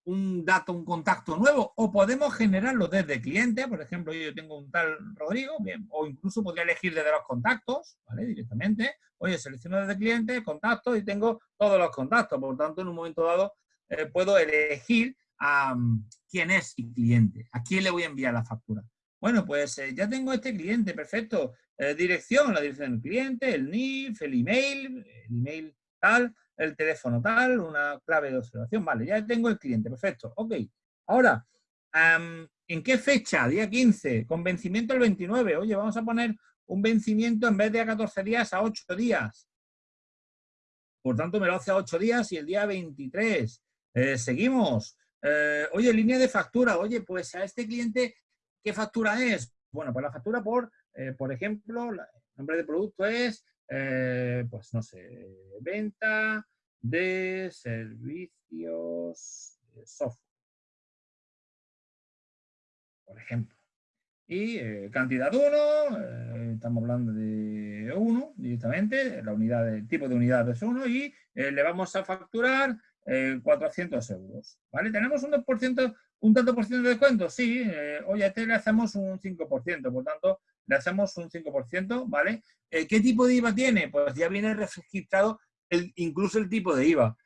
un dato, un contacto nuevo, o podemos generarlo desde cliente, por ejemplo, yo tengo un tal Rodrigo, bien, o incluso podría elegir desde los contactos, ¿vale? Directamente, oye, selecciono desde cliente, contacto y tengo todos los contactos, por lo tanto, en un momento dado eh, puedo elegir a quién es mi cliente, a quién le voy a enviar la factura. Bueno, pues eh, ya tengo este cliente, perfecto. Eh, dirección, la dirección del cliente, el NIF, el email, el email tal, el teléfono tal, una clave de observación. Vale, ya tengo el cliente, perfecto. Ok. Ahora, ¿en qué fecha? Día 15, con vencimiento el 29. Oye, vamos a poner un vencimiento en vez de a 14 días a 8 días. Por tanto, me lo hace a 8 días y el día 23. Eh, seguimos. oye, línea de factura. Oye, pues a este cliente ¿Qué factura es? Bueno, pues la factura por, eh, por ejemplo, el nombre de producto es, eh, pues no sé, venta de servicios de software. Por ejemplo. Y eh, cantidad 1, estamos hablando de 1 directamente, la unidad de tipo de unidad es 1 y le vamos a facturar 400 euros. ¿Vale? Tenemos un 2% ¿Un tanto por ciento de descuento? Sí. Eh, oye, a este le hacemos un 5%, por tanto, le hacemos un 5%, ¿vale? Eh, ¿Qué tipo de IVA tiene? Pues ya viene registrado incluso el tipo de IVA.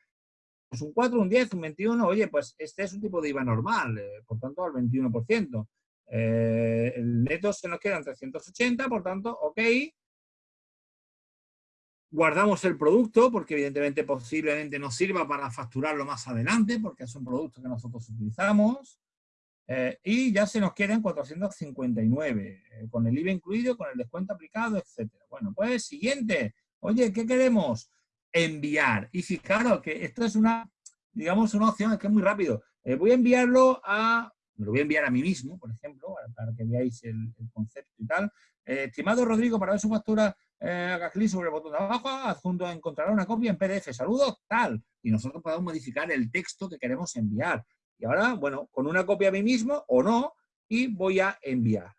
Pues un 4, un 10, un 21, oye, pues este es un tipo de IVA normal, eh, por tanto, al 21%. el neto se nos quedan 380, por tanto, ok, guardamos el producto porque evidentemente posiblemente nos sirva para facturarlo más adelante porque es un producto que nosotros utilizamos eh, y ya se nos quedan 459 eh, con el IVA incluido, con el descuento aplicado, etcétera. Bueno, pues siguiente. Oye, ¿qué queremos? Enviar. Y fijaros que esto es una, digamos, una opción que es muy rápido. Eh, voy a enviarlo a, me lo voy a enviar a mí mismo, por ejemplo, para, que veáis el, el concepto y tal. estimado Rodrigo, para ver su factura eh, haga clic sobre el botón de abajo, adjunto encontrará una copia en PDF, saludos, tal, y nosotros podemos modificar el texto que queremos enviar. Y ahora, bueno, con una copia a mí mismo o no, y voy a enviar.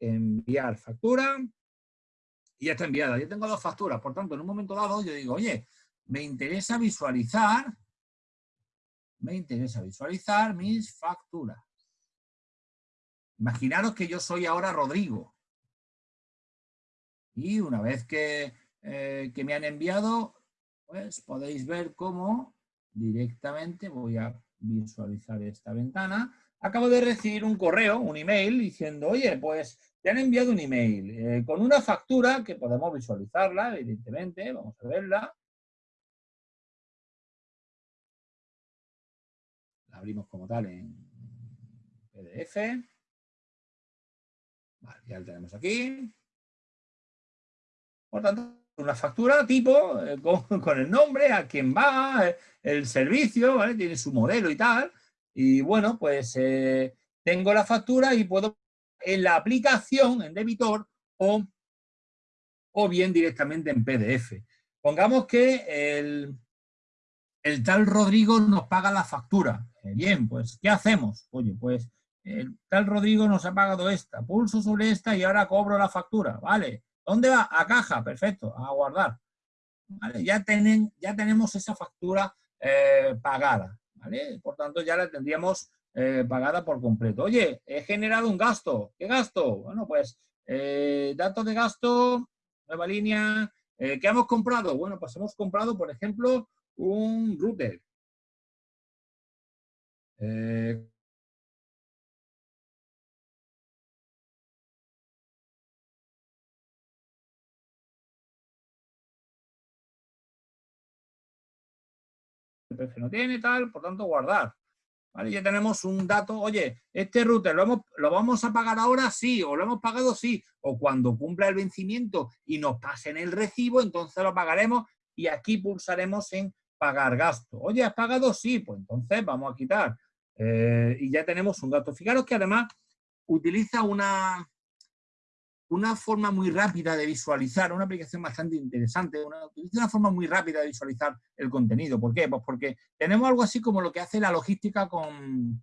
Enviar factura, y ya está enviada. Yo tengo dos facturas, por tanto, en un momento dado yo digo, oye, me interesa visualizar, me interesa visualizar mis facturas. Imaginaros que yo soy ahora Rodrigo, y una vez que, eh, que me han enviado, pues podéis ver cómo directamente voy a visualizar esta ventana. Acabo de recibir un correo, un email, diciendo, oye, pues te han enviado un email eh, con una factura que podemos visualizarla, evidentemente, vamos a verla. La abrimos como tal en PDF. Ya la tenemos aquí. Por tanto, una factura tipo, eh, [LAUGHS] con, el nombre, a quién va, eh, el servicio, ¿vale? Tiene su modelo y tal. Y bueno, pues eh, tengo la factura y puedo en la aplicación, en debitor, o, o bien directamente en PDF. Pongamos que el, el tal Rodrigo nos paga la factura. bien, pues, ¿qué hacemos? Oye, pues, el tal Rodrigo nos ha pagado esta, pulso sobre esta y ahora cobro la factura, ¿vale? ¿Dónde va? A caja, perfecto, a guardar. Ya, ya tenemos esa factura eh, pagada, ¿vale? Por tanto, ya la tendríamos eh, pagada por completo. Oye, he generado un gasto. ¿Qué gasto? Bueno, pues eh, datos de gasto, nueva línea. ¿Qué hemos comprado? Bueno, pues hemos comprado, por ejemplo, un router. No tiene, tal, por tanto guardar. ¿Vale? Ya tenemos un dato, oye, este router ¿lo, ¿lo vamos a pagar ahora? Sí, o lo hemos pagado, sí, o cuando cumpla el vencimiento y nos pasen el recibo, entonces lo pagaremos y aquí pulsaremos en pagar gasto. Oye, ¿has pagado? Sí, pues entonces vamos a quitar. Eh, y ya tenemos un dato. Fijaros que además utiliza una, una forma muy rápida de visualizar, una aplicación bastante interesante, una, una forma muy rápida de visualizar el contenido. ¿Por qué? Pues porque tenemos algo así como lo que hace la logística con,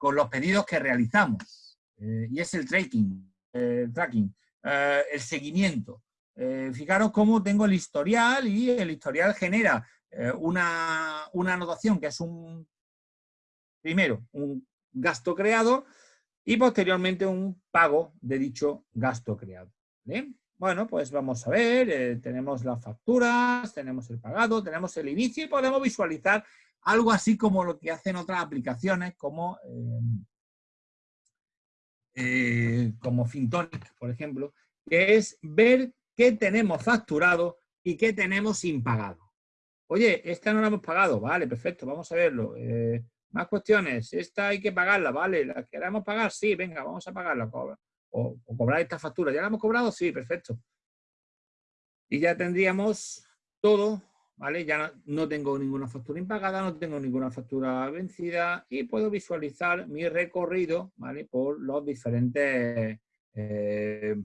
los pedidos que realizamos, eh, y es el tracking, el tracking, eh, el seguimiento. Eh, fijaros cómo tengo el historial y el historial genera una, una anotación que es un, primero un gasto creado y posteriormente un pago de dicho gasto creado. Bueno, pues vamos a ver, eh, tenemos las facturas, tenemos el pagado, tenemos el inicio y podemos visualizar algo así como lo que hacen otras aplicaciones como, eh, eh, como Fintonic, por ejemplo, que es ver qué tenemos facturado y qué tenemos impagado. Oye, esta no la hemos pagado, vale, perfecto, vamos a verlo. Más cuestiones, esta hay que pagarla, vale, la queremos pagar, sí, venga, vamos a pagarla o, cobrar esta factura. ¿Ya la hemos cobrado? Sí, perfecto. Y ya tendríamos todo, ¿vale? Ya no, tengo ninguna factura impagada, no tengo ninguna factura vencida y puedo visualizar mi recorrido, ¿vale? Por los diferentes, eh,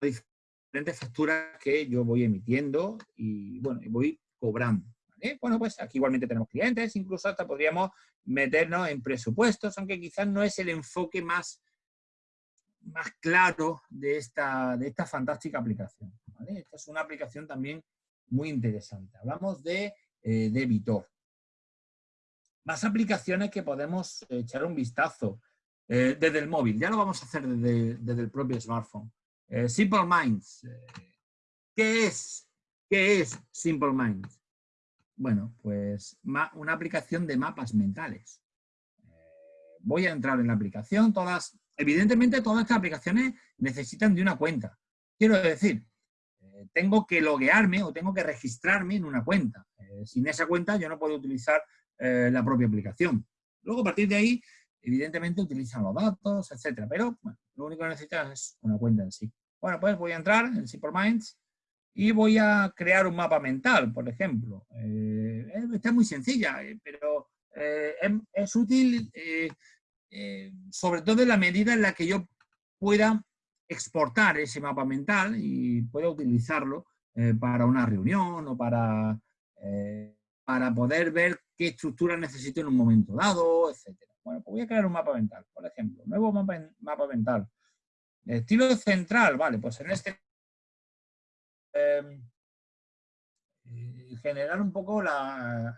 diferentes facturas que yo voy emitiendo y, bueno, voy cobrando. Bueno, pues aquí igualmente tenemos clientes, incluso hasta podríamos meternos en presupuestos, aunque quizás no es el enfoque más más claro de esta, de esta fantástica aplicación. Esta es una aplicación también muy interesante. Hablamos de eh, Debitor. Más aplicaciones que podemos echar un vistazo eh, desde el móvil. Ya lo vamos a hacer desde, el propio smartphone. Eh, Simple Minds. ¿Qué es? ¿Qué es Simple Minds? Bueno, pues una aplicación de mapas mentales. voy a entrar en la aplicación. Todas Evidentemente, todas estas aplicaciones necesitan de una cuenta. Quiero decir, eh, tengo que loguearme o tengo que registrarme en una cuenta. Eh, sin esa cuenta yo no puedo utilizar eh, la propia aplicación. Luego, a partir de ahí, evidentemente utilizan los datos, etcétera. Pero lo único que necesitas es una cuenta en sí. Bueno, pues voy a entrar en Simple Minds y voy a crear un mapa mental, por ejemplo. está muy sencilla, pero es, útil eh, sobre todo en la medida en la que yo pueda exportar ese mapa mental y pueda utilizarlo eh, para una reunión o para, eh, para poder ver qué estructura necesito en un momento dado, etc. Bueno, pues voy a crear un mapa mental, por ejemplo. Nuevo mapa, mapa mental. Estilo central, vale, pues en este... Em, generar un poco la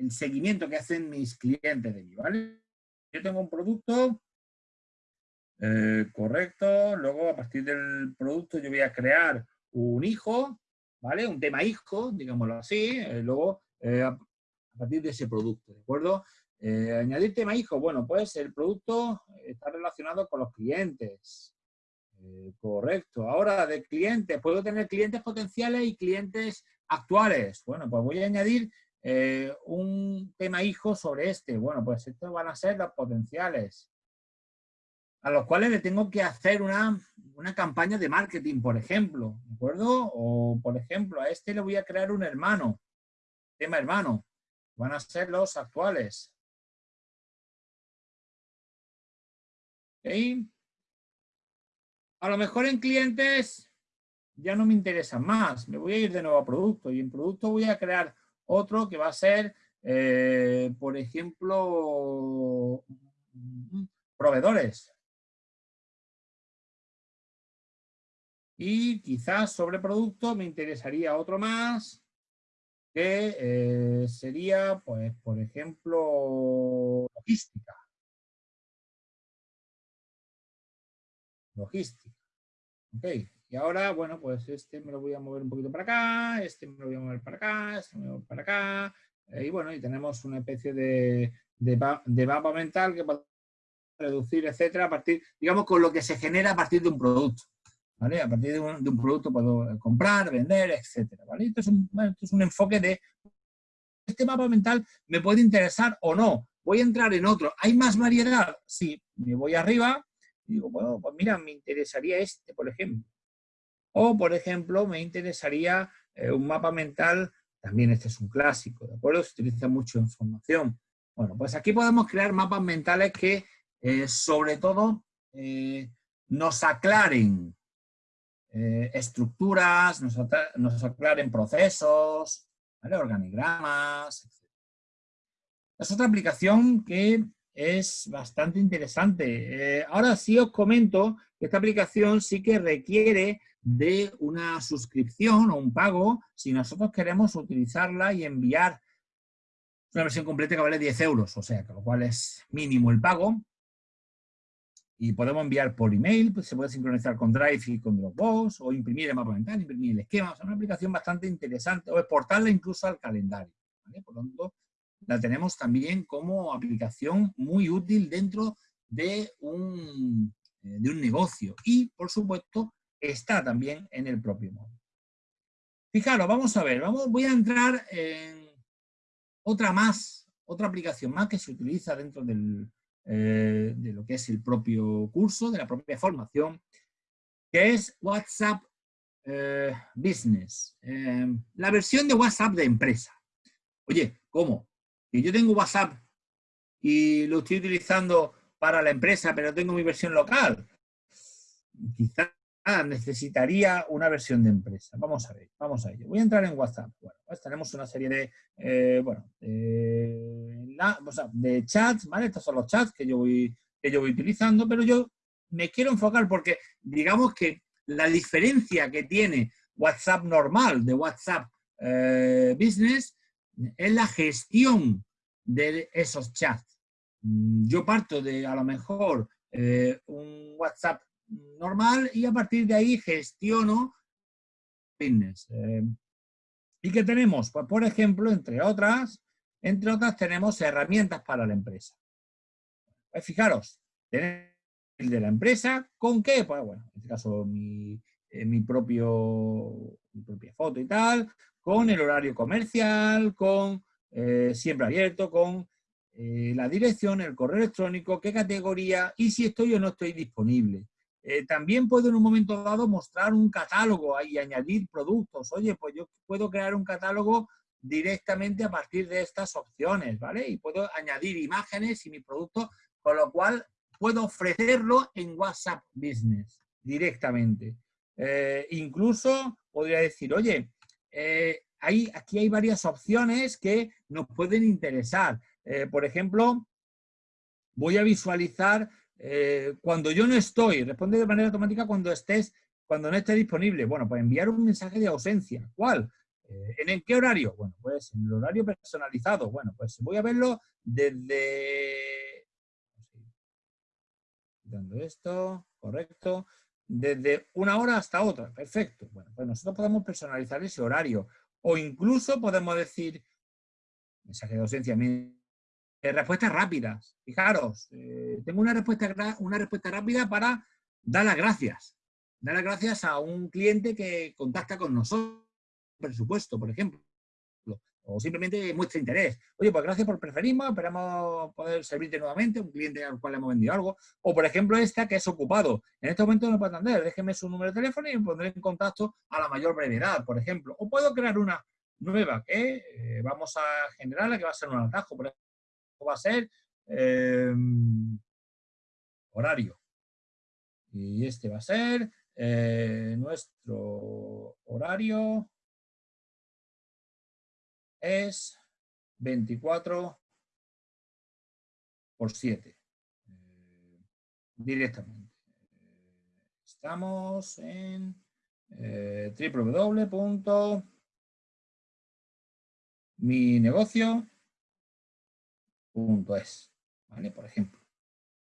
el seguimiento que hacen mis clientes de mí, ¿vale? Yo tengo un producto, eh, correcto, luego a partir del producto yo voy a crear un hijo, ¿vale? Un tema hijo, digámoslo así, eh, luego eh, a partir de ese producto, ¿de acuerdo? añadir tema hijo, bueno, pues el producto está relacionado con los clientes, correcto. Ahora, de clientes, puedo tener clientes potenciales y clientes actuales. Bueno, pues voy a añadir eh, un tema hijo sobre este. Bueno, pues estos van a ser los potenciales a los cuales le tengo que hacer una, campaña de marketing, por ejemplo, ¿de acuerdo? O, por ejemplo, a este le voy a crear un hermano, tema hermano, van a ser los actuales. A lo mejor en clientes ya no me interesan más, me voy a ir de nuevo a producto y en producto voy a crear otro que va a ser, eh, por ejemplo, proveedores. Y quizás sobre producto me interesaría otro más, que eh, sería, pues, por ejemplo, logística. Logística. Ok. Y ahora, bueno, pues este me lo voy a mover un poquito para acá, este me lo voy a mover para acá, este me lo voy para acá. Eh, y bueno, y tenemos una especie de, de, mapa mental que puede reducir, etcétera, a partir, digamos, con lo que se genera a partir de un producto. ¿Vale? A partir de un, producto puedo comprar, vender, etcétera. ¿vale? Esto es, un, esto es un enfoque de este mapa mental me puede interesar o no. Voy a entrar en otro. ¿Hay más variedad? Sí, me voy arriba digo, bueno, pues mira, me interesaría este, por ejemplo. O, por ejemplo, me interesaría eh, un mapa mental, también este es un clásico, ¿de acuerdo? Se utiliza mucho en formación. Bueno, pues aquí podemos crear mapas mentales que, eh, sobre todo, eh, nos aclaren estructuras, nos, aclaren procesos, organigramas, etc. Es otra aplicación que es bastante interesante. ahora sí os comento que esta aplicación sí que requiere de una suscripción o un pago si nosotros queremos utilizarla y enviar una versión completa que vale 10 euros, o sea, con lo cual es mínimo el pago. Y podemos enviar por email, pues se puede sincronizar con Drive y con Dropbox, o imprimir el mapa mental, imprimir el esquema. Es una aplicación bastante interesante, o exportarla incluso al calendario. Por lo tanto, la tenemos también como aplicación muy útil dentro de un, eh, de un negocio. Y, por supuesto, está también en el propio móvil. Fijaros, vamos a ver, vamos, voy a entrar en otra más, otra aplicación más que se utiliza dentro eh, de lo que es el propio curso, de la propia formación, que es WhatsApp eh, Business. La versión de WhatsApp de empresa. Oye, ¿cómo? Que yo tengo WhatsApp y lo estoy utilizando para la empresa, pero tengo mi versión local. Quizás necesitaría una versión de empresa. Vamos a ver, vamos a ello. Voy a entrar en WhatsApp. Bueno, pues tenemos una serie de, eh, bueno, de chats, ¿vale? Estos son los chats que yo, voy, que yo voy utilizando, pero yo me quiero enfocar porque digamos que la diferencia que tiene WhatsApp normal de WhatsApp eh, Business es la gestión de esos chats. Mm, yo parto de a lo mejor eh, un WhatsApp normal y a partir de ahí gestiono fitness. Eh, ¿Y qué tenemos? Pues por ejemplo, entre otras, entre otras tenemos herramientas para la empresa. Pues fijaros, el de la empresa, ¿con qué? Pues bueno, en este caso mi, eh, mi, propio, mi propia foto y tal, con el horario comercial, con eh, siempre abierto, con la dirección, el correo electrónico, qué categoría y si estoy o no estoy disponible. Eh, también puedo en un momento dado mostrar un catálogo y añadir productos. Oye, pues yo puedo crear un catálogo directamente a partir de estas opciones, ¿vale? Y puedo añadir imágenes y mi producto, con lo cual puedo ofrecerlo en WhatsApp Business directamente. Eh, incluso podría decir, oye, eh, aquí hay varias opciones que nos pueden interesar. por ejemplo, voy a visualizar eh, cuando yo no estoy, responde de manera automática cuando estés, cuando no esté disponible. Bueno, pues enviar un mensaje de ausencia. ¿Cuál? Eh, ¿En qué horario? Bueno, pues en el horario personalizado. Bueno, pues voy a verlo desde... Dando esto, correcto. Desde una hora hasta otra, perfecto. Bueno, pues nosotros podemos personalizar ese horario. O incluso podemos decir, mensaje de ausencia, eh, respuestas rápidas. Fijaros, eh, tengo una respuesta, una respuesta rápida para dar las gracias. Dar las gracias a un cliente que contacta con nosotros, presupuesto, por ejemplo. O simplemente muestra interés. Oye, pues gracias por preferirme, esperamos poder servirte nuevamente, un cliente al cual hemos vendido algo. O, por ejemplo, esta que es ocupado. En este momento no puedo atender, déjeme su número de teléfono y me pondré en contacto a la mayor brevedad, por ejemplo. O puedo crear una nueva que eh, vamos a generar, la que va a ser un atajo, por ejemplo va a ser em, horario. Y este va a ser eh, nuestro horario es 24 por 7 eh, directamente. Estamos en eh, negocio es, ¿vale? Por ejemplo,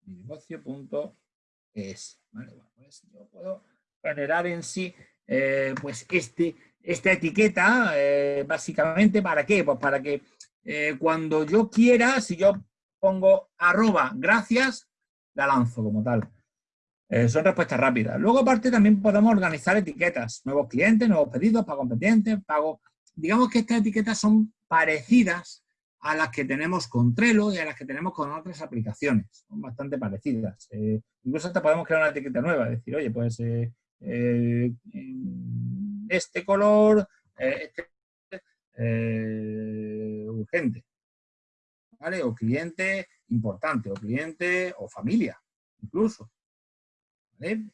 mi negocio.es, ¿vale? Bueno, pues yo puedo generar en sí, eh, pues este, esta etiqueta, eh, básicamente, ¿para qué? Pues para que eh, cuando yo quiera, si yo pongo arroba gracias, la lanzo como tal. son respuestas rápidas. Luego, aparte, también podemos organizar etiquetas. Nuevos clientes, nuevos pedidos, pago pendiente, pago... Digamos que estas etiquetas son parecidas a las que tenemos con Trello y a las que tenemos con otras aplicaciones. Son bastante parecidas. Eh, incluso hasta podemos crear una etiqueta nueva, decir, oye, pues eh, eh, este color, este, urgente, ¿vale? O cliente importante, o cliente o familia, incluso. ¿vale?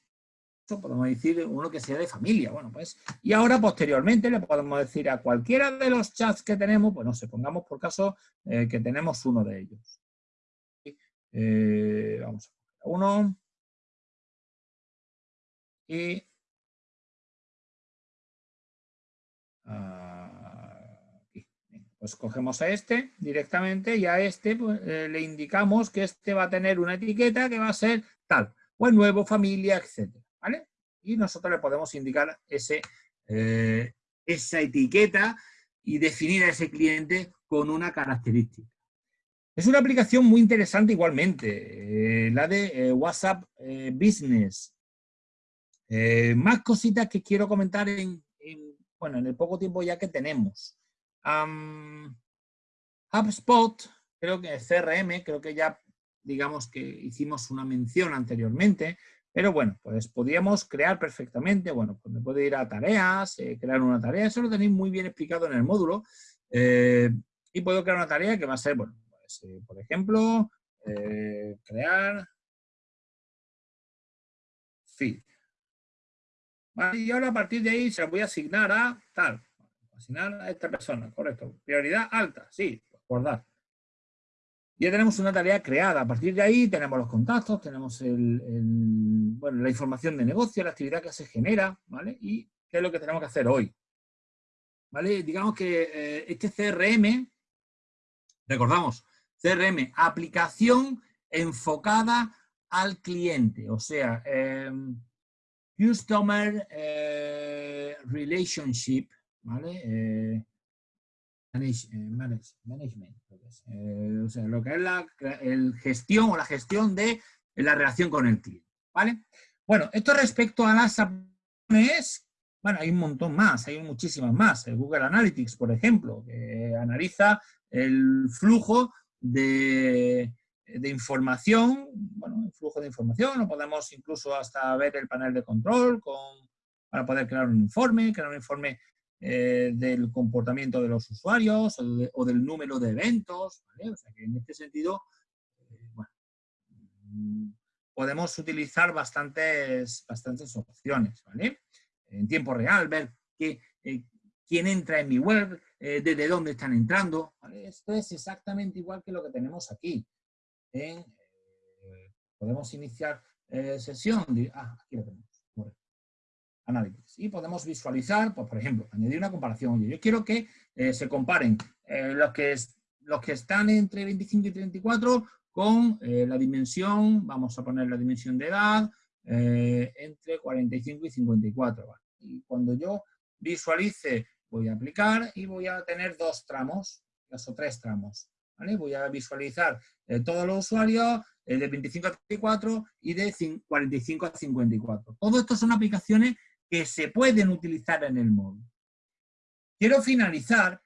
podemos decir uno que sea de familia. Bueno, pues, y ahora posteriormente le podemos decir a cualquiera de los chats que tenemos, pues no sé, pongamos por caso eh, que tenemos uno de ellos. Eh, vamos a uno. Y aquí. Pues cogemos a este directamente y a este pues, eh, le indicamos que este va a tener una etiqueta que va a ser tal, o el nuevo, familia, etcétera, ¿vale? Y nosotros le podemos indicar ese, eh, esa etiqueta y definir a ese cliente con una característica. Es una aplicación muy interesante igualmente, eh, la de WhatsApp Business. más cositas que quiero comentar en, bueno, en el poco tiempo ya que tenemos. HubSpot, creo que CRM, creo que ya digamos que hicimos una mención anteriormente, pero bueno, pues podríamos crear perfectamente, bueno, pues me puedo ir a tareas, eh, crear una tarea, eso lo tenéis muy bien explicado en el módulo, eh, y puedo crear una tarea que va a ser, bueno, pues, eh, por ejemplo, crear feed. Y ahora a partir de ahí se la voy a asignar a tal, asignar a esta persona, correcto. Prioridad alta, sí, acordar. Ya tenemos una tarea creada. A partir de ahí tenemos los contactos, tenemos el, bueno, la información de negocio, la actividad que se genera, ¿vale? Y qué es lo que tenemos que hacer hoy. ¿Vale? Digamos que eh, este CRM, recordamos, CRM, aplicación enfocada al cliente, o sea, em, Customer eh, Relationship, ¿vale? Eh, eh, management, eh, o sea, lo que es la el gestión o la gestión de la relación con el cliente, ¿vale? Bueno, esto respecto a las aplicaciones, bueno, hay un montón más, hay muchísimas más. El Google Analytics, por ejemplo, que analiza el flujo de, de información, bueno, flujo de información, o podemos incluso hasta ver el panel de control con, para poder crear un informe, crear un informe eh, del comportamiento de los usuarios o, del número de eventos, O sea que en este sentido, eh, bueno, mm, podemos utilizar bastantes, bastantes opciones, ¿vale? En tiempo real, ver eh, quién entra en mi web, desde dónde están entrando, Esto es exactamente igual que lo que tenemos aquí. Podemos iniciar sesión, ah, aquí lo tenemos análisis. Y podemos visualizar, pues, por ejemplo, añadir una comparación. yo quiero que eh, se comparen eh, los, que los que están entre 25 y 34 con eh, la dimensión, vamos a poner la dimensión de edad, entre 45 y 54. Y cuando yo visualice, voy a aplicar y voy a tener dos tramos, o tres tramos. Voy a visualizar todos los usuarios de 25 a 34 y de 45 a 54. Todo esto son aplicaciones que se pueden utilizar en el móvil. Quiero finalizar,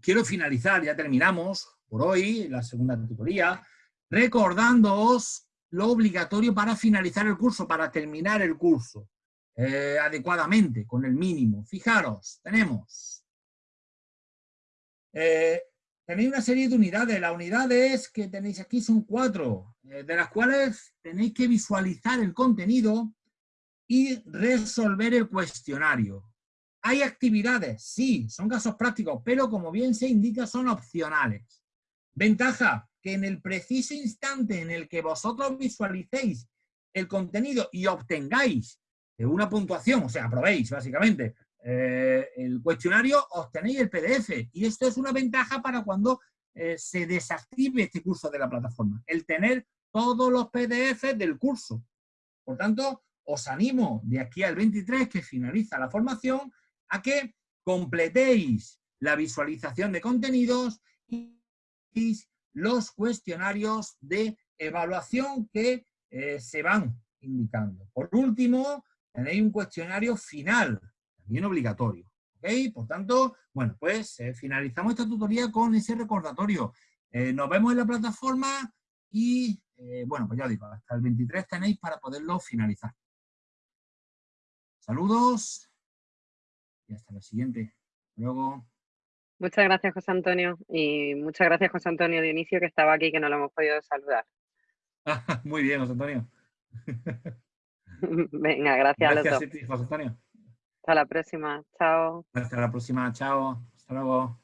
quiero finalizar, ya terminamos por hoy, la segunda tutoría, recordándoos lo obligatorio para finalizar el curso, para terminar el curso eh, adecuadamente, con el mínimo. Fijaros, tenemos... Eh, tenéis una serie de unidades. Las unidades que tenéis aquí son cuatro, eh, de las cuales tenéis que visualizar el contenido y resolver el cuestionario. ¿Hay actividades? Sí, son casos prácticos, pero como bien se indica son opcionales. Ventaja, que en el preciso instante en el que vosotros visualicéis el contenido y obtengáis una puntuación, o sea, aprobéis básicamente eh, el cuestionario, obtenéis el PDF. Y esto es una ventaja para cuando eh, se desactive este curso de la plataforma, el tener todos los PDF del curso. Por tanto, os animo de aquí al 23, que finaliza la formación, a que completéis la visualización de contenidos y los cuestionarios de evaluación que eh, se van indicando. Por último, tenéis un cuestionario final, también obligatorio. Por tanto, bueno, pues eh, finalizamos esta tutoría con ese recordatorio. Eh, nos vemos en la plataforma y, bueno, pues ya digo, hasta el 23 tenéis para poderlo finalizar. Saludos y hasta la siguiente. Luego. Muchas gracias, José Antonio. Y muchas gracias, José Antonio Dionisio, que estaba aquí, que no lo hemos podido saludar. [LAUGHS] Muy bien, José Antonio. [LAUGHS] [LAUGHS] Venga, gracias, gracias a José Antonio. Hasta la próxima. Chao. Hasta la próxima. Chao. Hasta luego.